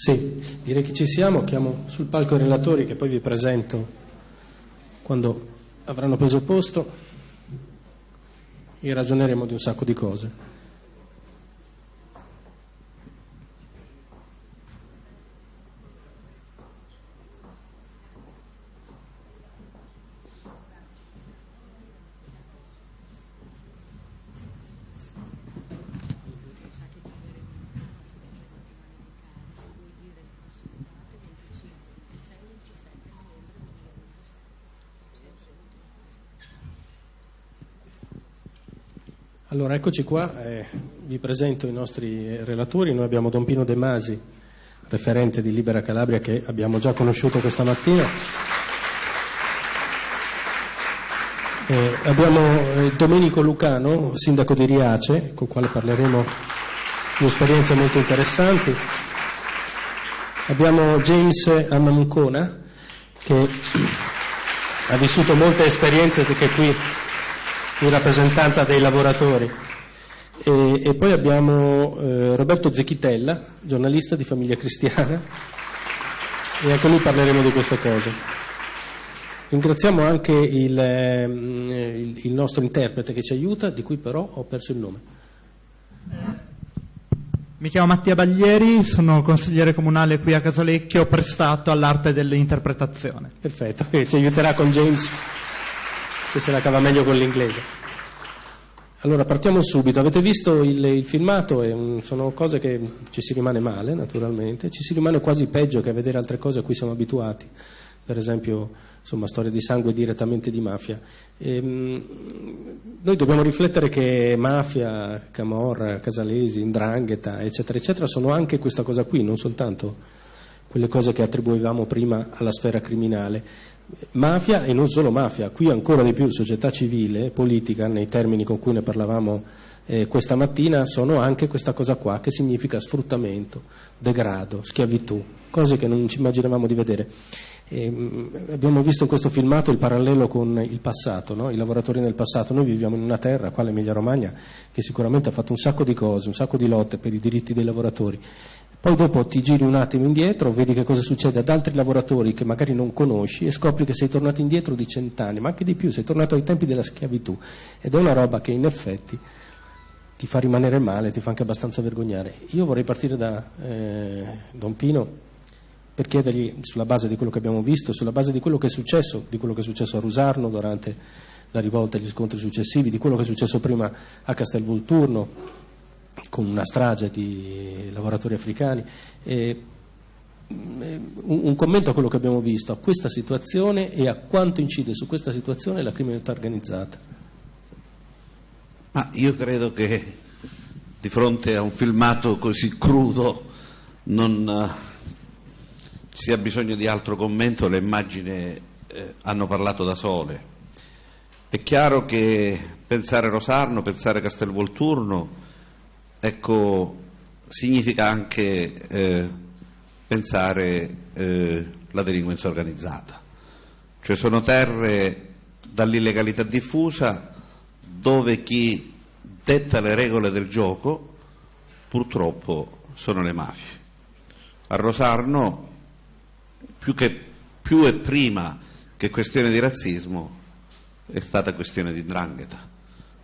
Sì, direi che ci siamo, chiamo sul palco i relatori che poi vi presento quando avranno preso posto e ragioneremo di un sacco di cose. Allora, eccoci qua, eh, vi presento i nostri relatori. Noi abbiamo Don Pino De Masi, referente di Libera Calabria, che abbiamo già conosciuto questa mattina. Eh, abbiamo eh, Domenico Lucano, sindaco di Riace, con il quale parleremo di esperienze molto interessanti. Abbiamo James Annamucona, che ha vissuto molte esperienze che qui in rappresentanza dei lavoratori. E, e poi abbiamo eh, Roberto Zecchitella, giornalista di Famiglia Cristiana, e anche noi parleremo di queste cose. Ringraziamo anche il, ehm, il, il nostro interprete che ci aiuta, di cui però ho perso il nome. Mi chiamo Mattia Baglieri, sono consigliere comunale qui a Casalecchio, prestato all'arte dell'interpretazione. Perfetto, ci aiuterà con James che se la cava meglio con l'inglese. Allora partiamo subito, avete visto il, il filmato, e, sono cose che ci si rimane male naturalmente, ci si rimane quasi peggio che a vedere altre cose a cui siamo abituati, per esempio insomma, storie di sangue direttamente di mafia. E, ehm, noi dobbiamo riflettere che mafia, camorra, casalesi, indrangheta, eccetera, eccetera, sono anche questa cosa qui, non soltanto quelle cose che attribuivamo prima alla sfera criminale. Mafia e non solo mafia, qui ancora di più società civile, politica, nei termini con cui ne parlavamo eh, questa mattina, sono anche questa cosa qua, che significa sfruttamento, degrado, schiavitù, cose che non ci immaginavamo di vedere. E, ehm, abbiamo visto in questo filmato il parallelo con il passato, no? i lavoratori nel passato. Noi viviamo in una terra, qua l'Emilia Romagna, che sicuramente ha fatto un sacco di cose, un sacco di lotte per i diritti dei lavoratori poi dopo ti giri un attimo indietro, vedi che cosa succede ad altri lavoratori che magari non conosci e scopri che sei tornato indietro di cent'anni, ma anche di più, sei tornato ai tempi della schiavitù. Ed è una roba che in effetti ti fa rimanere male, ti fa anche abbastanza vergognare. Io vorrei partire da eh, Don Pino per chiedergli, sulla base di quello che abbiamo visto, sulla base di quello che è successo, di quello che è successo a Rusarno durante la rivolta e gli scontri successivi, di quello che è successo prima a Castelvolturno, con una strage di lavoratori africani. E, mm, un, commento a quello che abbiamo visto, a questa situazione e a quanto incide su questa situazione la criminalità organizzata. Ma io credo che di fronte a un filmato così crudo non ci sia bisogno di altro commento, le immagini eh, hanno parlato da sole. È chiaro che pensare Rosarno, pensare Castelvolturno ecco, significa anche eh, pensare eh, la delinquenza organizzata. Cioè sono terre dall'illegalità diffusa dove chi detta le regole del gioco purtroppo sono le mafie. A Rosarno più, che, più e prima che questione di razzismo è stata questione di drangheta.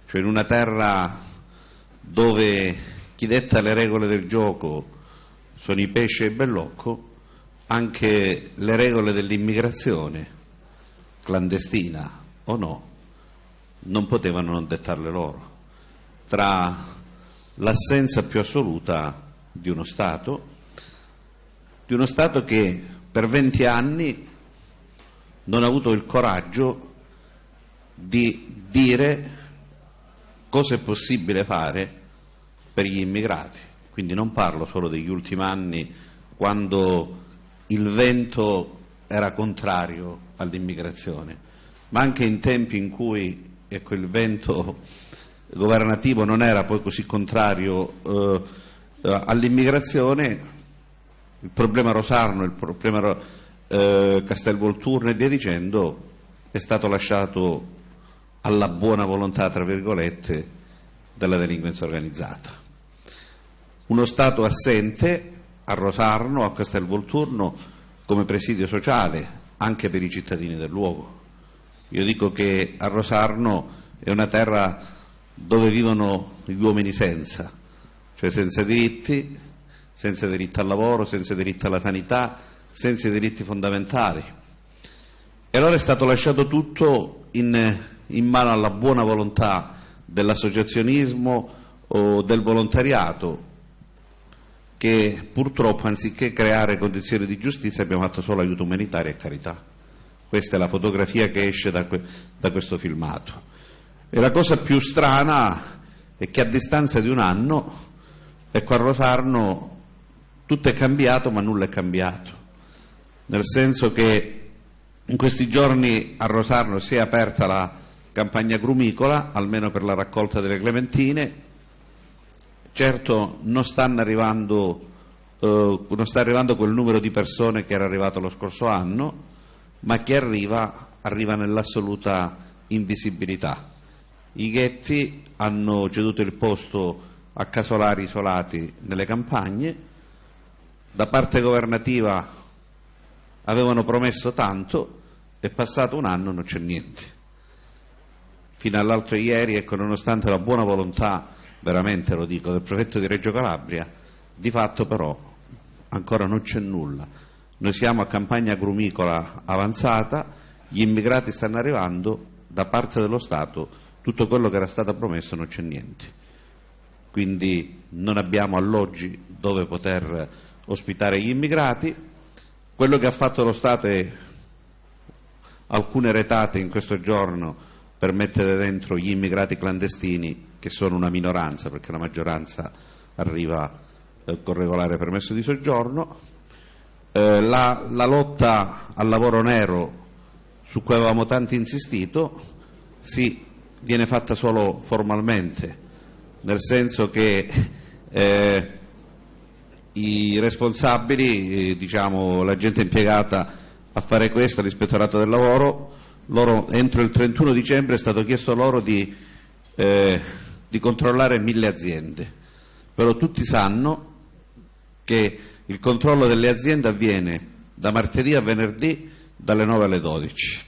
Cioè in una terra dove chi detta le regole del gioco sono i pesci e il bellocco, anche le regole dell'immigrazione, clandestina o no, non potevano non dettarle loro. Tra l'assenza più assoluta di uno Stato, di uno Stato che per 20 anni non ha avuto il coraggio di dire cosa è possibile fare per gli immigrati. Quindi non parlo solo degli ultimi anni quando il vento era contrario all'immigrazione, ma anche in tempi in cui ecco, il vento governativo non era poi così contrario eh, all'immigrazione, il problema Rosarno, il problema eh, Castelvolturno e via dicendo è stato lasciato alla buona volontà, tra virgolette, della delinquenza organizzata. Uno Stato assente a Rosarno, a Castelvolturno, come presidio sociale anche per i cittadini del luogo. Io dico che a Rosarno è una terra dove vivono gli uomini senza, cioè senza diritti, senza diritto al lavoro, senza diritto alla sanità, senza i diritti fondamentali. E allora è stato lasciato tutto in, in mano alla buona volontà dell'associazionismo o del volontariato che purtroppo anziché creare condizioni di giustizia abbiamo fatto solo aiuto umanitario e carità. Questa è la fotografia che esce da, que- da questo filmato. E la cosa più strana è che a distanza di un anno, ecco a Rosarno tutto è cambiato ma nulla è cambiato, nel senso che in questi giorni a Rosarno si è aperta la campagna grumicola, almeno per la raccolta delle clementine, certo non, arrivando, eh, non sta arrivando quel numero di persone che era arrivato lo scorso anno, ma chi arriva arriva nell'assoluta invisibilità. I ghetti hanno ceduto il posto a casolari isolati nelle campagne, da parte governativa avevano promesso tanto, è passato un anno e non c'è niente. Fino all'altro ieri, ecco, nonostante la buona volontà, veramente lo dico, del prefetto di Reggio Calabria, di fatto però ancora non c'è nulla. Noi siamo a campagna agrumicola avanzata, gli immigrati stanno arrivando, da parte dello Stato tutto quello che era stato promesso non c'è niente. Quindi non abbiamo alloggi dove poter ospitare gli immigrati. Quello che ha fatto lo Stato è alcune retate in questo giorno per mettere dentro gli immigrati clandestini, che sono una minoranza, perché la maggioranza arriva eh, con regolare permesso di soggiorno. Eh, la, la lotta al lavoro nero, su cui avevamo tanto insistito, sì, viene fatta solo formalmente, nel senso che eh, i responsabili, eh, diciamo la gente impiegata a fare questo, l'ispettorato del lavoro, loro, entro il 31 dicembre è stato chiesto loro di, eh, di controllare mille aziende, però tutti sanno che il controllo delle aziende avviene da martedì a venerdì dalle 9 alle 12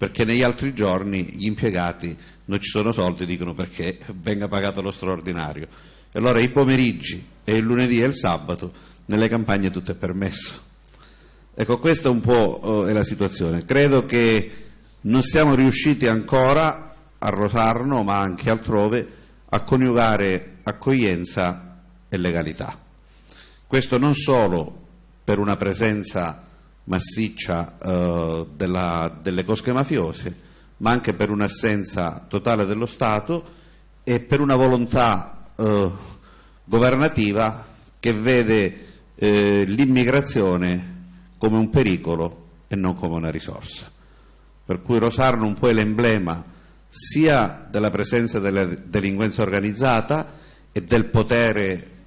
perché negli altri giorni gli impiegati non ci sono soldi, dicono perché venga pagato lo straordinario. E allora i pomeriggi e il lunedì e il sabato nelle campagne tutto è permesso. Ecco, questa un po' eh, è la situazione. Credo che non siamo riusciti ancora a Rosarno, ma anche altrove, a coniugare accoglienza e legalità. Questo non solo per una presenza massiccia eh, della, delle cosche mafiose, ma anche per un'assenza totale dello Stato e per una volontà eh, governativa che vede eh, l'immigrazione come un pericolo e non come una risorsa. Per cui Rosarno un po' è l'emblema sia della presenza della delinquenza organizzata e del potere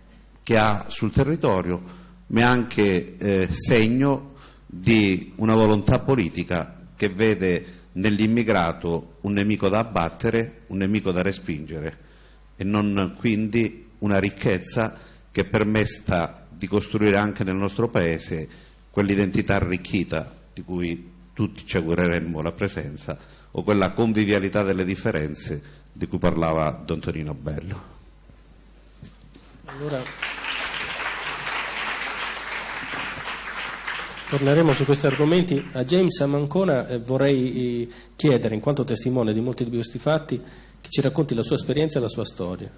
che ha sul territorio, ma anche eh, segno di una volontà politica che vede nell'immigrato un nemico da abbattere, un nemico da respingere e non quindi una ricchezza che permetta di costruire anche nel nostro Paese quell'identità arricchita di cui tutti ci augureremmo la presenza o quella convivialità delle differenze di cui parlava Don Tonino Bello. Allora... Torneremo su questi argomenti. A James Amancona eh, vorrei eh, chiedere, in quanto testimone di molti di questi fatti, che ci racconti la sua esperienza e la sua storia.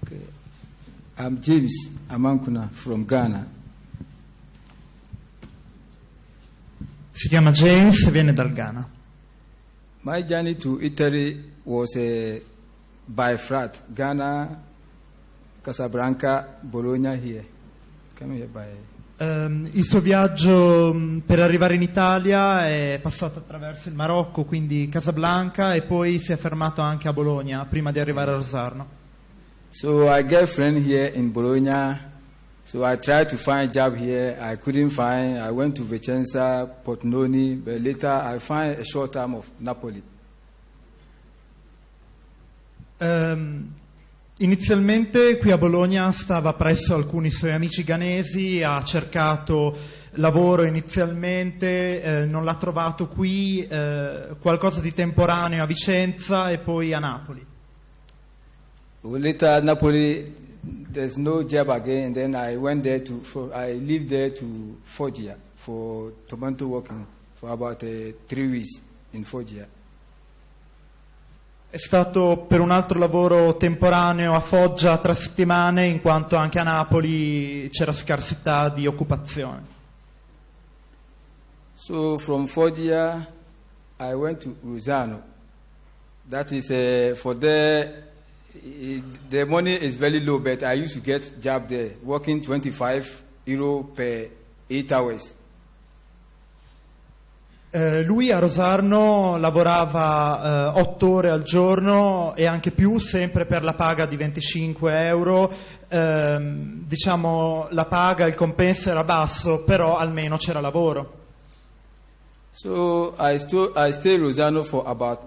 Okay. I'm James Amankuna from Ghana. Si chiama James e viene dal Ghana. My journey to Italy was uh, by flight. Ghana Casablanca, Bologna here. Come here by... Um, il suo viaggio mm, per arrivare in Italia è passato attraverso il Marocco, quindi Casablanca, e poi si è fermato anche a Bologna prima di arrivare a Rosarno. So I get friend here in Bologna. So I tried to find job here. I couldn't find. I went to Vicenza, Portnoni, but later I find a short time of Napoli. Um, Inizialmente qui a Bologna stava presso alcuni suoi amici ghanesi, ha cercato lavoro inizialmente, eh, non l'ha trovato qui, eh, qualcosa di temporaneo a Vicenza e poi a Napoli. Later, at Napoli, there's no job again. Then I went there to, for, I lived there to Foggia for tomato working for about uh, three weeks in Foggia. È stato per un altro lavoro temporaneo a Foggia tre settimane, in quanto anche a Napoli c'era scarsità di occupazione. So from Foggia, I went to Rosano. That is uh, for there. I- The money is very low, but I used to get job there, working 25 euro per eight hours. Eh, lui a Rosarno lavorava eh, otto ore al giorno e anche più, sempre per la paga di 25 euro. Ehm, diciamo la paga, il compenso era basso, però almeno c'era lavoro. So I, sto- I stayed in Rosano for about,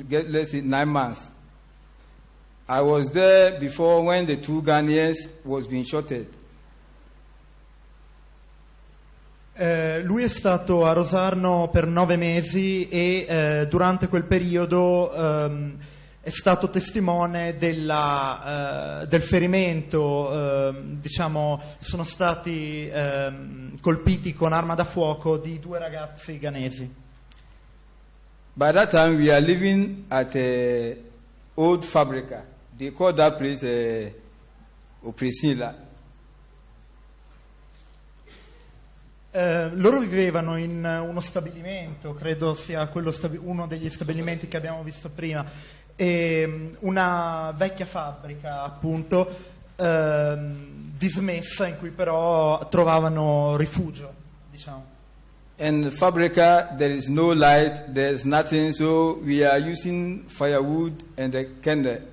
let's say, nine months. I was there before when the two Ghanaians was being shorted. Eh, lui è stato a Rosarno per nove mesi e eh, durante quel periodo ehm, è stato testimone della, eh, del ferimento, ehm, diciamo, sono stati ehm, colpiti con arma da fuoco di due ragazzi ghanesi. By that time, we are living at a old fabrica. They call that place uh, Oprisila. Eh, loro vivevano in eh, uno stabilimento, credo sia quello stabi- uno degli stabilimenti che abbiamo visto prima, e, mm, una vecchia fabbrica appunto ehm, dismessa in cui però trovavano rifugio, diciamo. And fabrica, there is no light, there's nothing, so we are using firewood and the candle.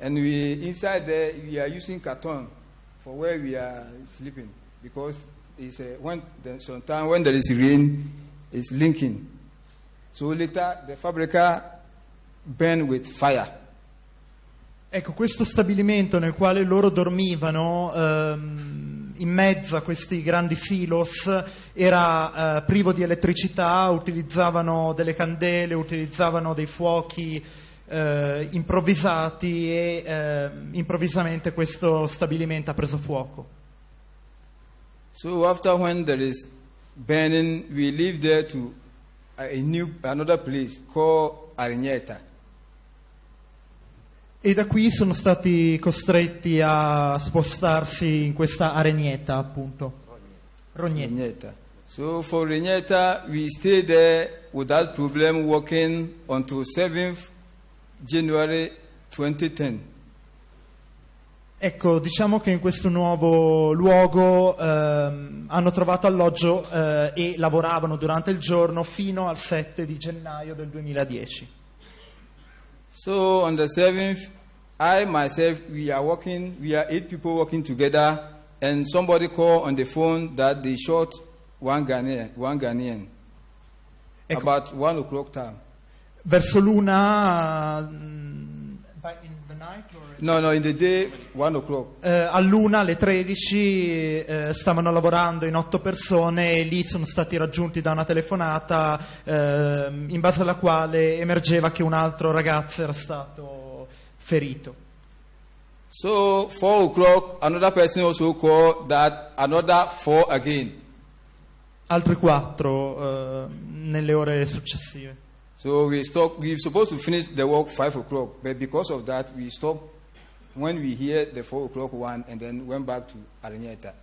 And we inside there we are using carton for where we are sleeping because it's uh, when the, sometimes when there is rain, it's linking. So later the fabrica burn with fire. Ecco, questo stabilimento nel quale loro dormivano ehm, in mezzo a questi grandi silos era eh, privo di elettricità, utilizzavano delle candele, utilizzavano dei fuochi eh, improvvisati e eh, improvvisamente questo stabilimento ha preso fuoco. So after when there is burning, we live there to a new another place called Arigneta. E da qui sono stati costretti a spostarsi in questa aregnetta, appunto. Rognetta. Rigneta. So for Rigneta, we stayed there without problem working until 7th January 2010. Ecco, diciamo che in questo nuovo luogo ehm, hanno trovato alloggio eh, e lavoravano durante il giorno fino al 7 di gennaio del 2010. So on the 7th, I myself, we are working, we are eight people working together, and somebody called on the phone that they shot one Ghanaian, one Ghanaian Ecco. about one o'clock time. Verso l'una, by- in the night or- No, no, in the day, one o'clock. eh, all'una, alle 13, eh, stavano lavorando in otto persone e lì sono stati raggiunti da una telefonata ehm, in base alla quale emergeva che un altro ragazzo era stato ferito. So four o'clock, another person also called that another four again. altri quattro eh, nelle ore successive. So we stop. We're supposed to finish the work five o'clock, but because of that, we stopped when we hear the four o'clock one, and then went back to Arigneta.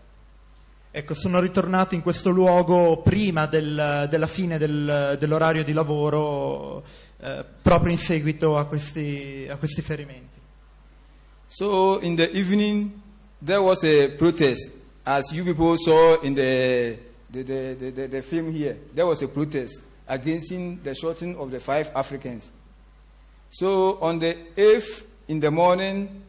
Ecco, sono ritornato in questo luogo prima del- della fine del- dell'orario di lavoro, eh, proprio in seguito a questi, a questi ferimenti. So in the evening, there was a protest, as you people saw in the, the, the, the, the film here. There was a protest against the shooting of the five Africans. So on the eighth in the morning,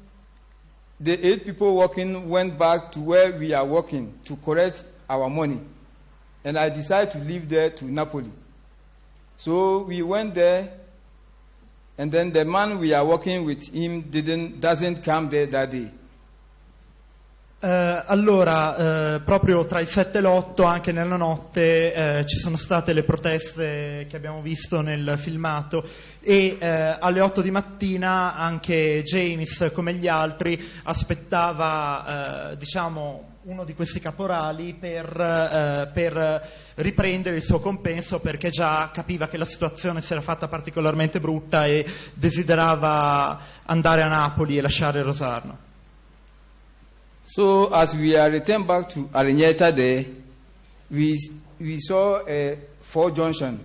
the eight people working went back to where we are working to collect our money. And I decided to leave there to Napoli. So we went there and then the man we are working with him didn't doesn't come there that day. Eh, allora, eh, proprio tra il 7 e l'8, anche nella notte, eh, ci sono state le proteste che abbiamo visto nel filmato e eh, alle 8 di mattina anche James, come gli altri, aspettava, eh, diciamo, uno di questi caporali per, eh, per riprendere il suo compenso perché già capiva che la situazione si era fatta particolarmente brutta e desiderava andare a Napoli e lasciare Rosarno. So as we are returned back to Arigneta there, we, we saw a four junction.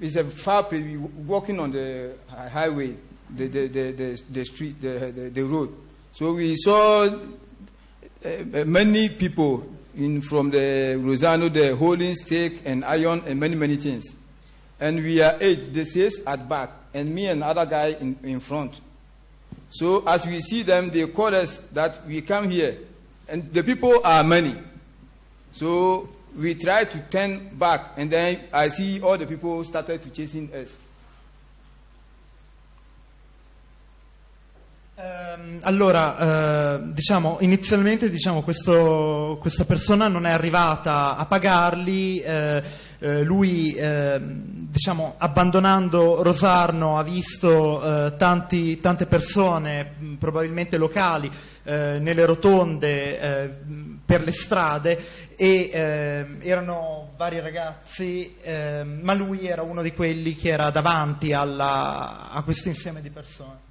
It's a far place, we walking on the highway, the, the, the, the, the street, the, the, the road. So we saw uh, many people in, from the Rosano, the holding stake and iron and many, many things. And we are eight, the six at back, and me and other guy in, in front. So as we see them, they call us that we come here, and the people are many. So we try to turn back, and then I see all the people started to chasing us. Ehm, allora, eh, diciamo, inizialmente diciamo, questo- questa persona non è arrivata a pagarli, eh, eh, lui ehm, diciamo, abbandonando Rosarno ha visto eh, tanti- tante persone, mh, probabilmente locali, eh, nelle rotonde, eh, per le strade e ehm, erano vari ragazzi, ma lui era uno di quelli che era davanti alla- a questo insieme di persone.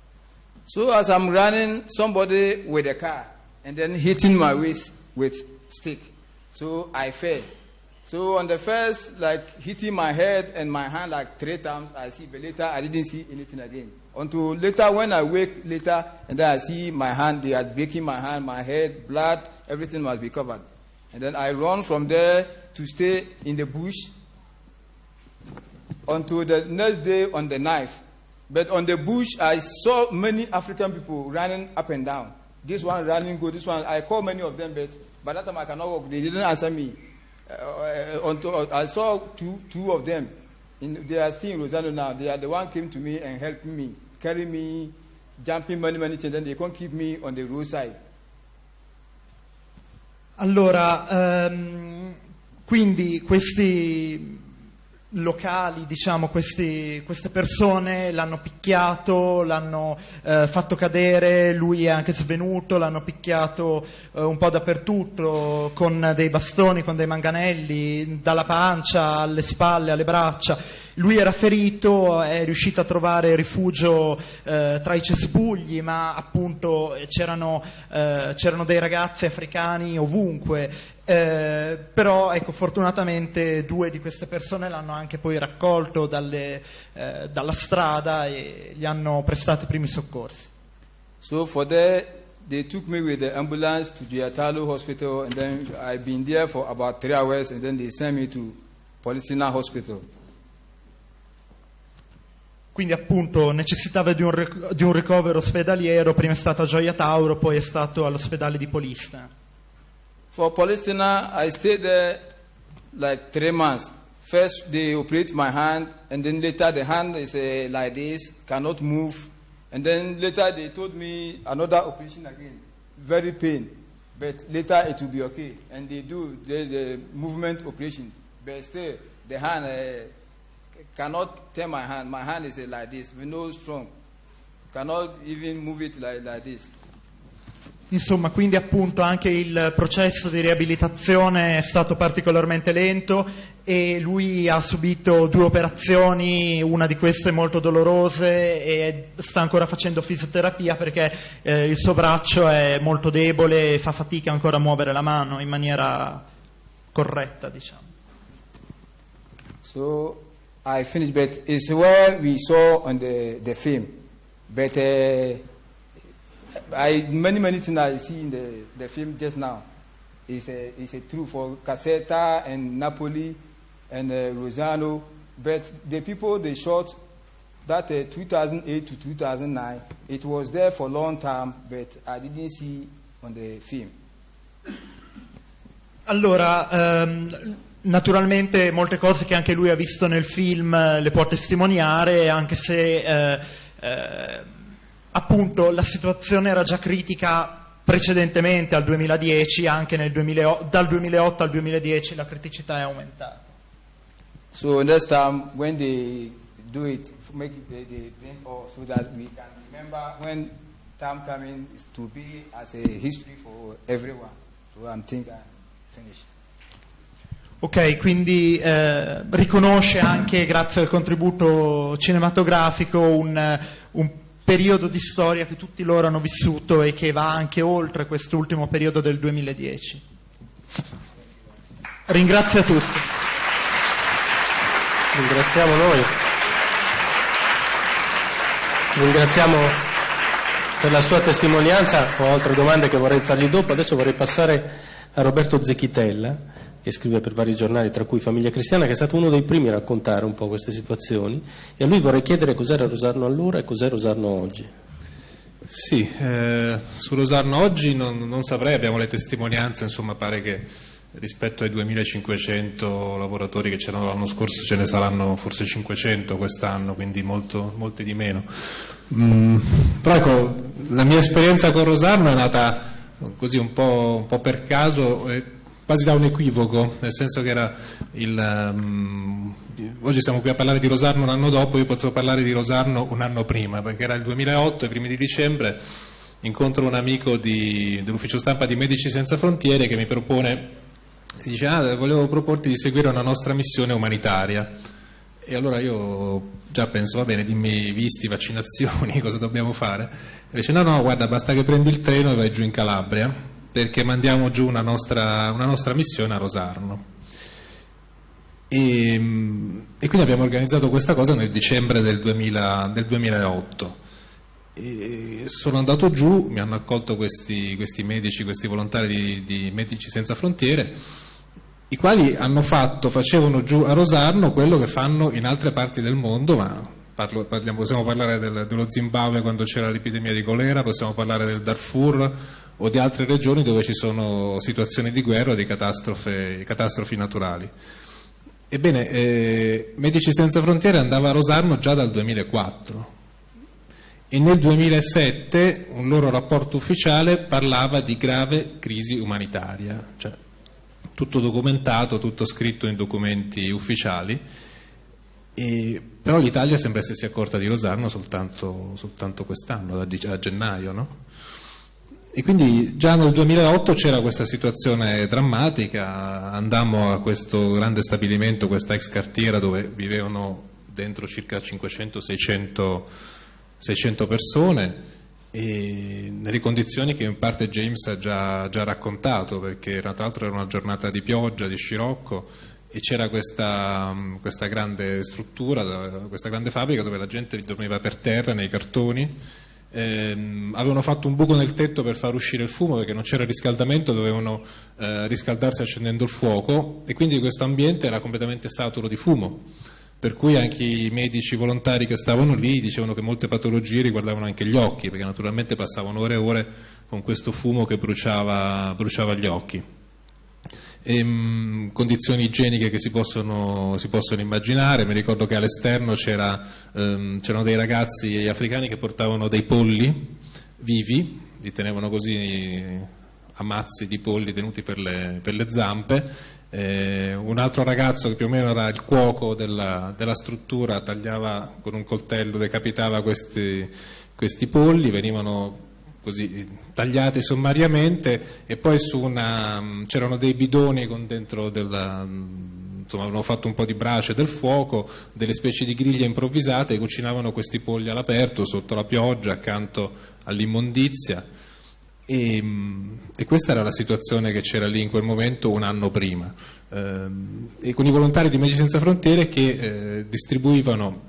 So as I'm running, somebody with a car, and then hitting my waist with stick. So I fell. So on the first, like hitting my head and my hand like three times, I see, but later I didn't see anything again. Until later when I wake later, and then I see my hand, they are breaking my hand, my head, blood, everything must be covered. And then I run from there to stay in the bush until the next day on the knife. But on the bush, I saw many African people running up and down. This one running, go, this one. I called many of them, but by that time I cannot walk. They didn't answer me. Uh, uh, I saw two, two of them. In, they are still in Rosano now. They are the one came to me and helped me, carry me, jumping many, many things. Then they can't keep me on the roadside. Allora, ehm, quindi questi locali, diciamo, questi- queste persone l'hanno picchiato, l'hanno eh, fatto cadere, lui è anche svenuto, l'hanno picchiato eh, un po' dappertutto con dei bastoni, con dei manganelli, dalla pancia alle spalle, alle braccia. Lui era ferito, è riuscito a trovare rifugio eh, tra i cespugli, ma appunto eh, c'erano, eh, c'erano dei ragazzi africani ovunque. Eh, però ecco, fortunatamente due di queste persone l'hanno anche poi raccolto dalle, eh, dalla strada e gli hanno prestato i primi soccorsi. So for that, they took me with the ambulance to Giatalo Hospital, and then I've been there for about three hours, and then they sent me to Policina Hospital. Quindi appunto necessitava di un, ric- di un ricovero ospedaliero, prima è stato a Gioia Tauro, poi è stato all'ospedale di Polista. For Palestina, I stayed there like three months. First, they operate my hand, and then later the hand is uh, like this, cannot move. And then later they told me another operation again, very pain. But later it will be okay. And they do the, movement operation. But still, the hand uh, cannot turn my hand. My hand is uh, like this, with no strong. Cannot even move it like, like this. Insomma, quindi appunto anche il processo di riabilitazione è stato particolarmente lento e lui ha subito due operazioni, una di queste molto dolorose e sta ancora facendo fisioterapia perché eh, il suo braccio è molto debole e fa fatica ancora a muovere la mano in maniera corretta, diciamo. So I finished, but it's where we saw on the, the film. But uh, I many many things I see in the, the film just now is a is a true for Caserta and Napoli and uh, Rosano. But the people they shot that uh, 2008 to 2009, it was there for a long time, but I didn't see on the film. Allora, ehm, naturalmente molte cose che anche lui ha visto nel film eh, le può testimoniare, anche se eh, eh, appunto la situazione era già critica precedentemente al 2010, anche 2008, dal 2008 al 2010 la criticità è aumentata. So next time when they do it, make it the, the or so that we can remember when time coming is to be as a history for everyone. So I'm thinking I'm finished. Ok, quindi eh, riconosce anche, grazie al contributo cinematografico, un, un, periodo di storia che tutti loro hanno vissuto e che va anche oltre quest'ultimo periodo del 2010. Ringrazio a tutti. Ringraziamo noi. Ringraziamo per la sua testimonianza. Ho altre domande che vorrei fargli dopo. Adesso vorrei passare a Roberto Zecchitella che scrive per vari giornali, tra cui Famiglia Cristiana, che è stato uno dei primi a raccontare un po' queste situazioni. E a lui vorrei chiedere cos'era Rosarno allora e cos'è Rosarno oggi. Sì, eh, su Rosarno oggi non, non, saprei, abbiamo le testimonianze, insomma pare che rispetto ai 2500 lavoratori che c'erano l'anno scorso ce ne saranno forse 500 quest'anno, quindi molto, molti di meno. Mm, però ecco, la mia esperienza con Rosarno è nata così un po', un po per caso. Eh, quasi da un equivoco, nel senso che era il, um, oggi siamo qui a parlare di Rosarno un anno dopo, io potevo parlare di Rosarno un anno prima, perché era il 2008, i primi di dicembre, incontro un amico di, dell'ufficio stampa di Medici Senza Frontiere che mi propone, dice ah, volevo proporti di seguire una nostra missione umanitaria. E allora io già penso, va bene, dimmi visti, vaccinazioni, cosa dobbiamo fare? E dice no, no, guarda, basta che prendi il treno e vai giù in Calabria perché mandiamo giù una nostra, una nostra missione a Rosarno. E, e, quindi abbiamo organizzato questa cosa nel dicembre del, 2000, del 2008. E sono andato giù, mi hanno accolto questi, questi medici, questi volontari di, di, Medici Senza Frontiere, i quali hanno fatto, facevano giù a Rosarno quello che fanno in altre parti del mondo, ma parlo, parliamo, possiamo parlare del, dello Zimbabwe quando c'era l'epidemia di colera, possiamo parlare del Darfur o di altre regioni dove ci sono situazioni di guerra o di catastrofi naturali. Ebbene, eh, Medici Senza Frontiere andava a Rosarno già dal 2004 e nel 2007 un loro rapporto ufficiale parlava di grave crisi umanitaria, cioè tutto documentato, tutto scritto in documenti ufficiali, e, però l'Italia sembra essersi accorta di Rosarno soltanto, soltanto quest'anno, a, gennaio. No? E quindi già nel 2008 c'era questa situazione drammatica, andammo a questo grande stabilimento, questa ex cartiera dove vivevano dentro circa 500-600 persone e nelle condizioni che in parte James ha già, già raccontato perché tra l'altro era una giornata di pioggia, di scirocco e c'era questa, questa grande struttura, questa grande fabbrica dove la gente dormiva per terra nei cartoni ehm, avevano fatto un buco nel tetto per far uscire il fumo perché non c'era riscaldamento, dovevano eh, riscaldarsi accendendo il fuoco e quindi questo ambiente era completamente saturo di fumo. Per cui anche i medici volontari che stavano lì dicevano che molte patologie riguardavano anche gli occhi, perché naturalmente passavano ore e ore con questo fumo che bruciava, bruciava gli occhi ehm, condizioni igieniche che si possono, si possono, immaginare. Mi ricordo che all'esterno ehm, c'erano dei ragazzi africani che portavano dei polli vivi, li tenevano così a mazzi di polli tenuti per le, per le zampe. Eh, un altro ragazzo che più o meno era il cuoco della, della struttura tagliava con un coltello, decapitava questi, questi polli, venivano così tagliate sommariamente e poi una, c'erano dei bidoni con dentro della, insomma avevano fatto un po' di brace del fuoco, delle specie di griglie improvvisate e cucinavano questi polli all'aperto sotto la pioggia accanto all'immondizia. E, e, questa era la situazione che c'era lì in quel momento un anno prima. Eh, e con i volontari di Medici Senza Frontiere che eh, distribuivano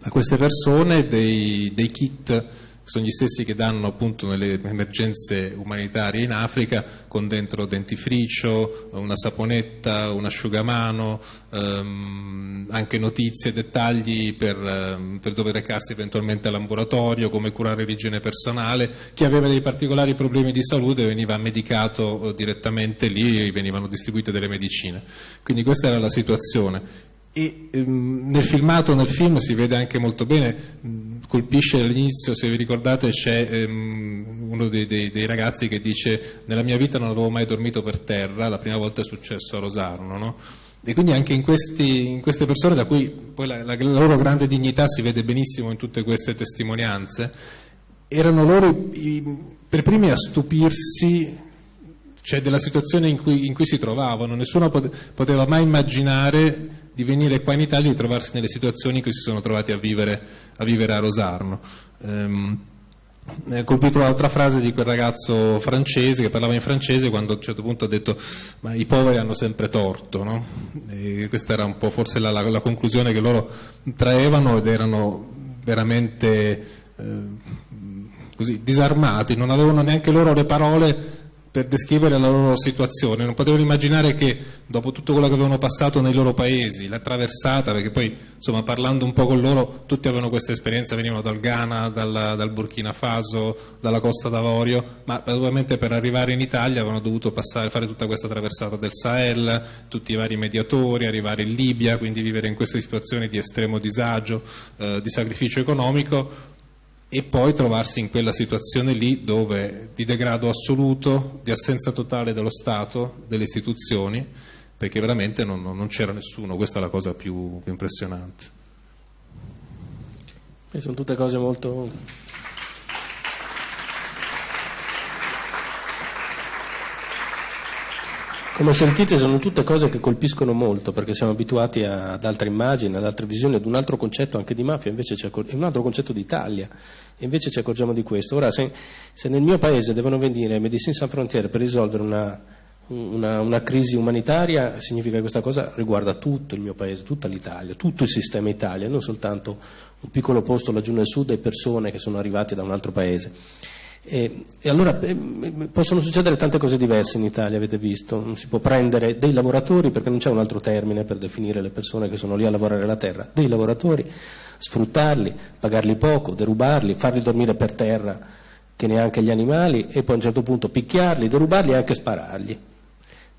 a queste persone dei, dei kit sono gli stessi che danno appunto nelle emergenze umanitarie in Africa con dentro dentifricio, una saponetta, un asciugamano, ehm, anche notizie, dettagli per, ehm, per dove recarsi eventualmente all'ambulatorio, come curare l'igiene personale. Chi aveva dei particolari problemi di salute veniva medicato eh, direttamente lì e venivano distribuite delle medicine. Quindi questa era la situazione e ehm, nel filmato, nel film si vede anche molto bene, mh, colpisce all'inizio, se vi ricordate c'è ehm, uno dei, dei, dei, ragazzi che dice nella mia vita non avevo mai dormito per terra, la prima volta è successo a Rosarno, no? E quindi anche in, questi, in, queste persone da cui poi la, la, la, loro grande dignità si vede benissimo in tutte queste testimonianze, erano loro i, per primi a stupirsi cioè della situazione in cui, in cui si trovavano, nessuno poteva mai immaginare di venire qua in Italia e di trovarsi nelle situazioni in cui si sono trovati a vivere a, vivere a Rosarno. Ehm, mi ha colpito l'altra frase di quel ragazzo francese che parlava in francese quando a un certo punto ha detto ma i poveri hanno sempre torto no? questa era un po' forse la, la, la, conclusione che loro traevano ed erano veramente eh, così disarmati non avevano neanche loro le parole per descrivere la loro situazione, non potevano immaginare che dopo tutto quello che avevano passato nei loro paesi, la traversata, perché poi insomma parlando un po' con loro tutti avevano questa esperienza, venivano dal Ghana, dal, dal Burkina Faso, dalla Costa d'Avorio, ma ovviamente per arrivare in Italia avevano dovuto passare, fare tutta questa traversata del Sahel, tutti i vari mediatori, arrivare in Libia, quindi vivere in queste situazioni di estremo disagio, eh, di sacrificio economico, e poi trovarsi in quella situazione lì dove di degrado assoluto, di assenza totale dello Stato, delle istituzioni, perché veramente non, non c'era nessuno, questa è la cosa più, più impressionante. E sono tutte cose molto Come sentite sono tutte cose che colpiscono molto perché siamo abituati a, ad altre immagini, ad altre visioni, ad un altro concetto anche di mafia, c'è un altro concetto di Italia, e invece ci accorgiamo di questo. Ora se, se nel mio paese devono venire Medicine Sans Frontiere per risolvere una, una, una, crisi umanitaria, significa che questa cosa riguarda tutto il mio paese, tutta l'Italia, tutto il sistema Italia, non soltanto un piccolo posto laggiù nel sud e persone che sono arrivate da un altro paese. E, e, allora eh, possono succedere tante cose diverse in Italia, avete visto, non si può prendere dei lavoratori, perché non c'è un altro termine per definire le persone che sono lì a lavorare la terra, dei lavoratori, sfruttarli, pagarli poco, derubarli, farli dormire per terra che neanche gli animali e poi a un certo punto picchiarli, derubarli e anche sparargli.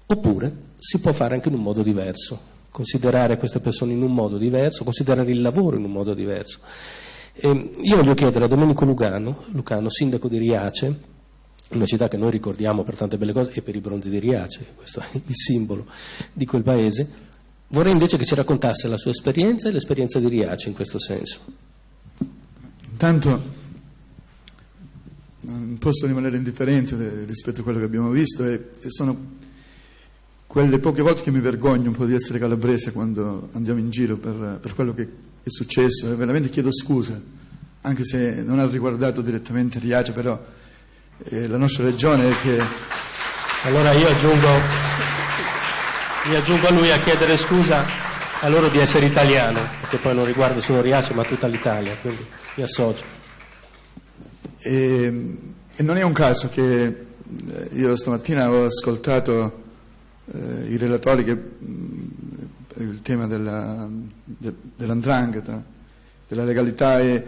Oppure si può fare anche in un modo diverso, considerare queste persone in un modo diverso, considerare il lavoro in un modo diverso. E io voglio chiedere a Domenico Lugano, Lucano, sindaco di Riace, una città che noi ricordiamo per tante belle cose e per i bronzi di Riace, questo è il simbolo di quel paese, vorrei invece che ci raccontasse la sua esperienza e l'esperienza di Riace in questo senso. Intanto non posso rimanere indifferente rispetto a quello che abbiamo visto e, e sono quelle poche volte che mi vergogno un po' di essere calabrese quando andiamo in giro per, per quello che è successo e veramente chiedo scusa, anche se non ha riguardato direttamente Riace, però eh, la nostra regione è che... Allora io aggiungo, io aggiungo a lui a chiedere scusa a loro di essere italiano, perché poi non riguarda solo Riace ma tutta l'Italia, quindi mi associo. E, e non è un caso che eh, io stamattina ho ascoltato eh, i relatori che il tema della, de, dell'andrangheta, della legalità e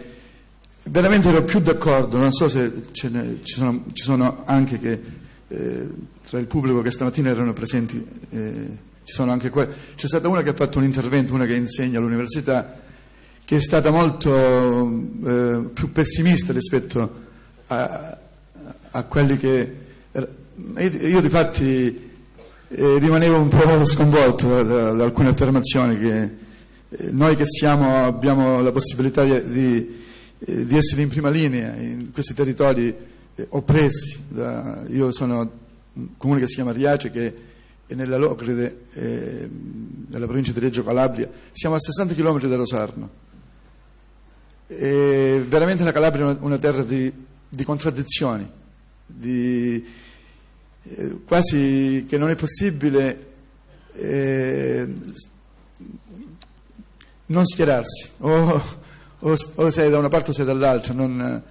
veramente ero più d'accordo, non so se ne, ci, sono, ci, sono, anche che eh, tra il pubblico che stamattina erano presenti, eh, ci sono anche que- c'è stata una che ha fatto un intervento, una che insegna all'università, che è stata molto eh, più pessimista rispetto a, a quelli che... Io, io di fatti eh, rimanevo un po' sconvolto da, da alcune affermazioni che eh, noi che siamo, abbiamo la possibilità di, di, eh, essere in prima linea in questi territori eh, oppressi. Da, io sono un comune che si chiama Riace che è nella Locride, eh, nella provincia di Reggio Calabria, siamo a 60 km da Rosarno. E veramente la Calabria è una, una terra di, di contraddizioni, di, eh, quasi che non è possibile eh, non schierarsi, o, o, o, sei da una parte o sei dall'altra, non,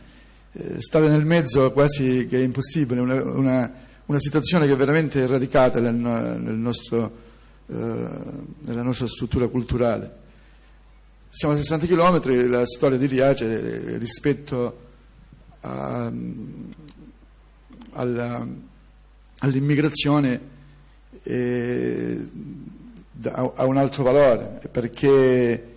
eh, stare nel mezzo quasi che è impossibile, una, una, una situazione che è veramente radicata nel, nel nostro, eh, nella nostra struttura culturale. Siamo a 60 km, la storia di Riace rispetto a, alla, all'immigrazione eh, ha un altro valore, perché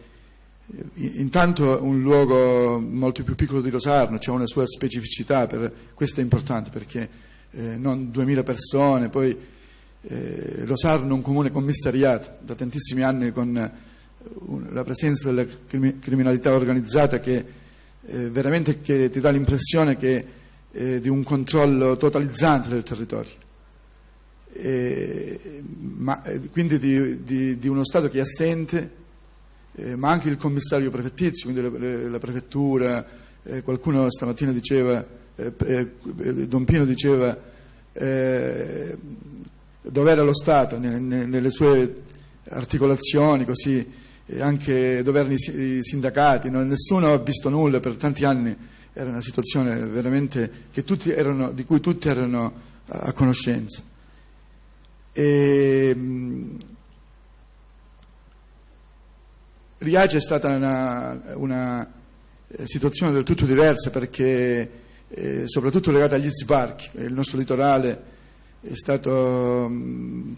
intanto un luogo molto più piccolo di Rosarno, c'è una sua specificità, per, questo è importante perché eh, non 2000 persone, poi eh, Rosarno è un comune commissariato da tantissimi anni con un, la presenza della criminalità organizzata che eh, veramente che ti dà l'impressione che, eh, di un controllo totalizzante del territorio. Ma, eh, quindi di, di, di uno Stato che è assente eh, ma anche il commissario prefettizio, quindi le, la prefettura, eh, qualcuno stamattina diceva, eh, eh Don Pino diceva eh, dove era lo Stato nelle, nelle sue articolazioni, così, anche dove erano i sindacati, no? nessuno ha visto nulla per tanti anni, era una situazione veramente erano, di cui tutti erano a conoscenza. E, Riace è stata una, una eh, situazione del tutto diversa perché eh, soprattutto legata agli sbarchi, il nostro litorale è stato mm,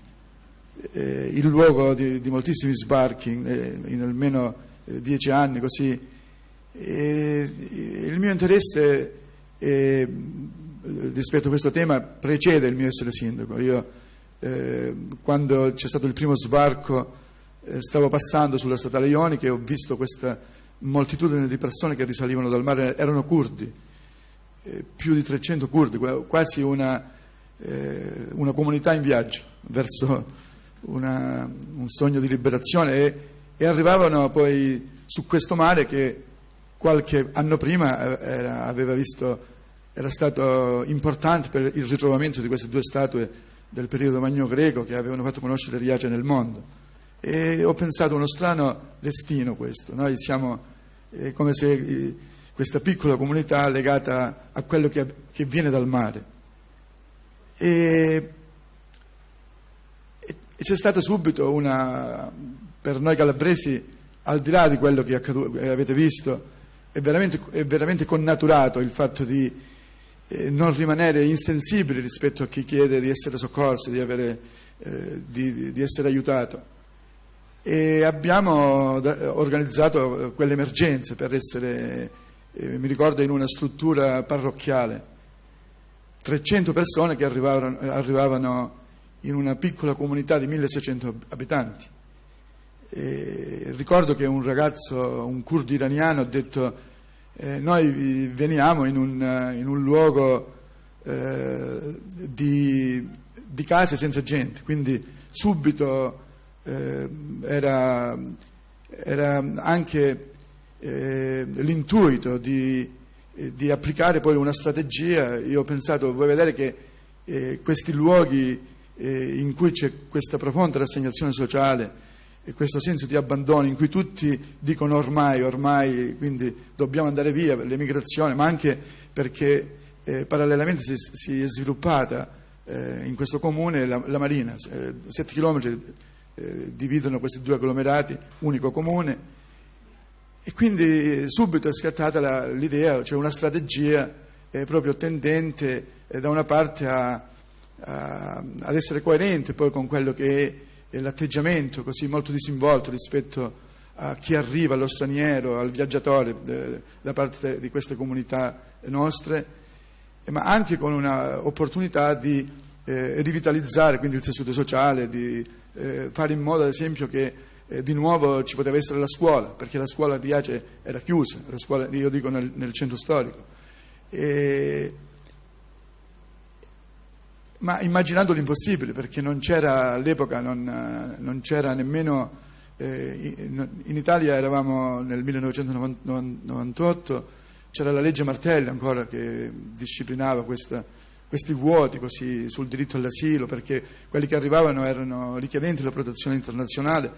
eh, il luogo di, di moltissimi sbarchi in, in almeno eh, dieci anni così. E, il mio interesse eh, rispetto a questo tema precede il mio essere sindaco. Io, eh, quando c'è stato il primo sbarco eh, stavo passando sulla statale ionica e ho visto questa moltitudine di persone che risalivano dal mare, erano curdi, eh, più di 300 curdi, quasi una, eh, una comunità in viaggio verso una, un sogno di liberazione e, e, arrivavano poi su questo mare che qualche anno prima eh, era, visto, era stato importante per il ritrovamento di queste due statue del periodo magno-greco che avevano fatto conoscere Riace nel mondo. E ho pensato uno strano destino questo, noi siamo eh, come se eh, questa piccola comunità legata a quello che, che viene dal mare. E, e, c'è stata subito una, per noi calabresi, al di là di quello che accaduto, avete visto, è veramente, è veramente connaturato il fatto di non rimanere insensibili rispetto a chi chiede di essere soccorso, di, avere, eh, di, di essere aiutato e abbiamo organizzato quelle emergenze per essere, eh, mi ricordo, in una struttura parrocchiale. 300 persone che arrivavano, arrivavano in una piccola comunità di 1600 abitanti. E ricordo che un ragazzo, un curdo iraniano, ha detto eh, noi veniamo in un, in un luogo eh, di, di case senza gente, quindi subito eh, era, era, anche eh, l'intuito di, eh, di, applicare poi una strategia. Io ho pensato, vuoi vedere che eh, questi luoghi eh, in cui c'è questa profonda rassegnazione sociale e questo senso di abbandono in cui tutti dicono ormai, ormai, quindi dobbiamo andare via per l'emigrazione, ma anche perché eh, parallelamente si, si, è sviluppata eh, in questo comune la, la marina, eh, 7 chilometri eh, dividono questi due agglomerati, unico comune, e quindi subito è scattata la, l'idea, cioè una strategia eh, proprio tendente eh, da una parte a, a, ad essere coerente poi con quello che è l'atteggiamento così molto disinvolto rispetto a chi arriva, allo straniero, al viaggiatore eh, da parte di queste comunità nostre, ma anche con un'opportunità di eh, rivitalizzare quindi il tessuto sociale, di eh, fare in modo ad esempio che eh, di nuovo ci poteva essere la scuola, perché la scuola di Ace era chiusa, la scuola, io dico nel, nel centro storico. E, ma immaginando l'impossibile, perché non c'era all'epoca, non, non c'era nemmeno, eh, in Italia eravamo nel 1998, c'era la legge Martelli ancora che disciplinava questa, questi vuoti così sul diritto all'asilo, perché quelli che arrivavano erano richiedenti la protezione internazionale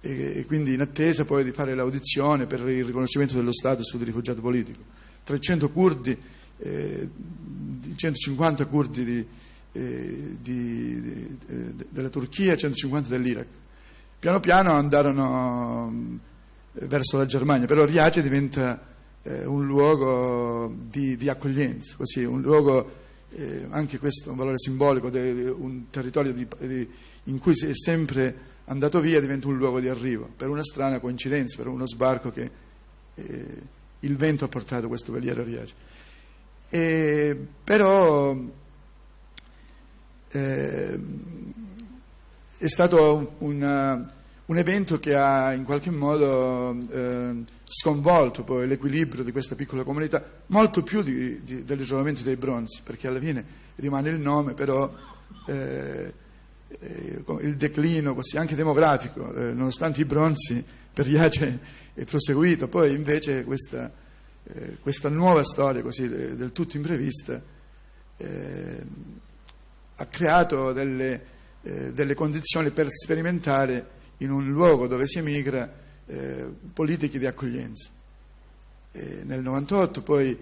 e, quindi in attesa poi di fare l'audizione per il riconoscimento dello status di rifugiato politico. 300 curdi eh, di 150 curdi di, eh, di, eh, della Turchia e 150 dell'Iraq. Piano piano andarono eh, verso la Germania, però Riace diventa eh, un luogo di, di accoglienza, così, un luogo, eh, anche questo un valore simbolico, de, un territorio di, di, in cui si è sempre andato via diventa un luogo di arrivo, per una strana coincidenza, per uno sbarco che eh, il vento ha portato questo veliero a Riace. E, però eh, è stato una, un evento che ha in qualche modo eh, sconvolto poi l'equilibrio di questa piccola comunità, molto più di, di, del ritrovamento dei bronzi, perché alla fine rimane il nome, però eh, eh, il declino così, anche demografico, eh, nonostante i bronzi per Iace è proseguito, poi invece questa, eh, questa nuova storia così del tutto imprevista ha creato delle, eh, delle, condizioni per sperimentare in un luogo dove si emigra eh, politiche di accoglienza. nel 98 poi,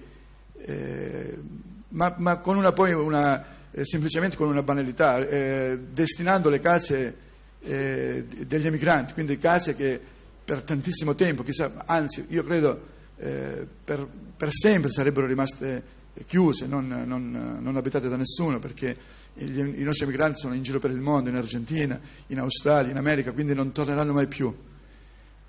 ma, ma, con una, poi una, semplicemente con una banalità, destinando le case degli emigranti, quindi case che per tantissimo tempo, chissà, anzi io credo eh, per, per, sempre sarebbero rimaste chiuse, non, non, non abitate da nessuno, perché i nostri emigranti sono in giro per il mondo, in Argentina, in Australia, in America, quindi non torneranno mai più.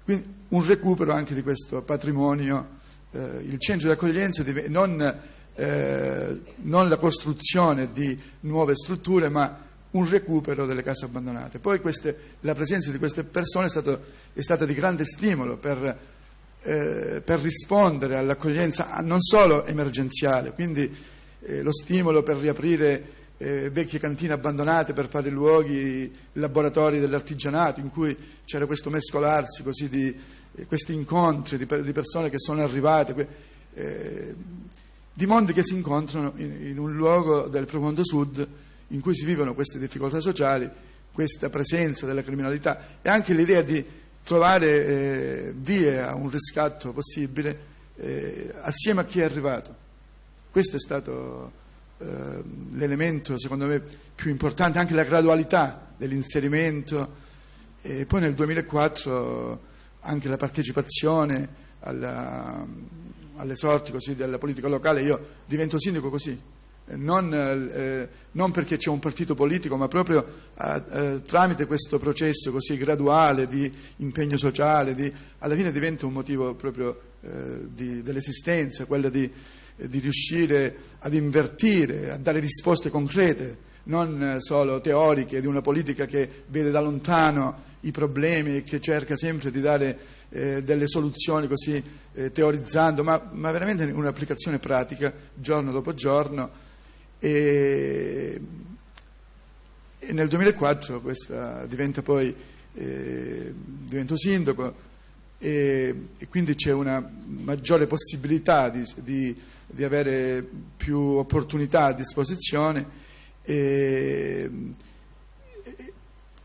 Quindi un recupero anche di questo patrimonio, eh, il centro di accoglienza, non, eh, non la costruzione di nuove strutture, ma un recupero delle case abbandonate. Poi queste, la presenza di queste persone è, stato, è stata di grande stimolo per, eh, per, rispondere all'accoglienza non solo emergenziale, quindi eh, lo stimolo per riaprire eh, vecchie cantine abbandonate, per fare luoghi, laboratori dell'artigianato, in cui c'era questo mescolarsi così di eh, questi incontri di, di, persone che sono arrivate, eh, di mondi che si incontrano in, in un luogo del profondo sud in cui si vivono queste difficoltà sociali, questa presenza della criminalità e anche l'idea di trovare eh, vie a un riscatto possibile eh, assieme a chi è arrivato. Questo è stato eh, l'elemento, secondo me, più importante, anche la gradualità dell'inserimento. E poi nel 2004 anche la partecipazione alla, alle sorti così, della politica locale. Io divento sindaco così, non, eh, non, perché c'è un partito politico, ma proprio eh, eh, tramite questo processo così graduale di impegno sociale, di, alla fine diventa un motivo proprio eh, di, dell'esistenza, quello di, di, riuscire ad invertire, a dare risposte concrete, non solo teoriche, di una politica che vede da lontano i problemi e che cerca sempre di dare eh, delle soluzioni così eh, teorizzando, ma, ma veramente un'applicazione pratica giorno dopo giorno. E, e nel 2004 questa diventa poi, eh, divento sindaco e, e, quindi c'è una maggiore possibilità di, di, di avere più opportunità a disposizione. E,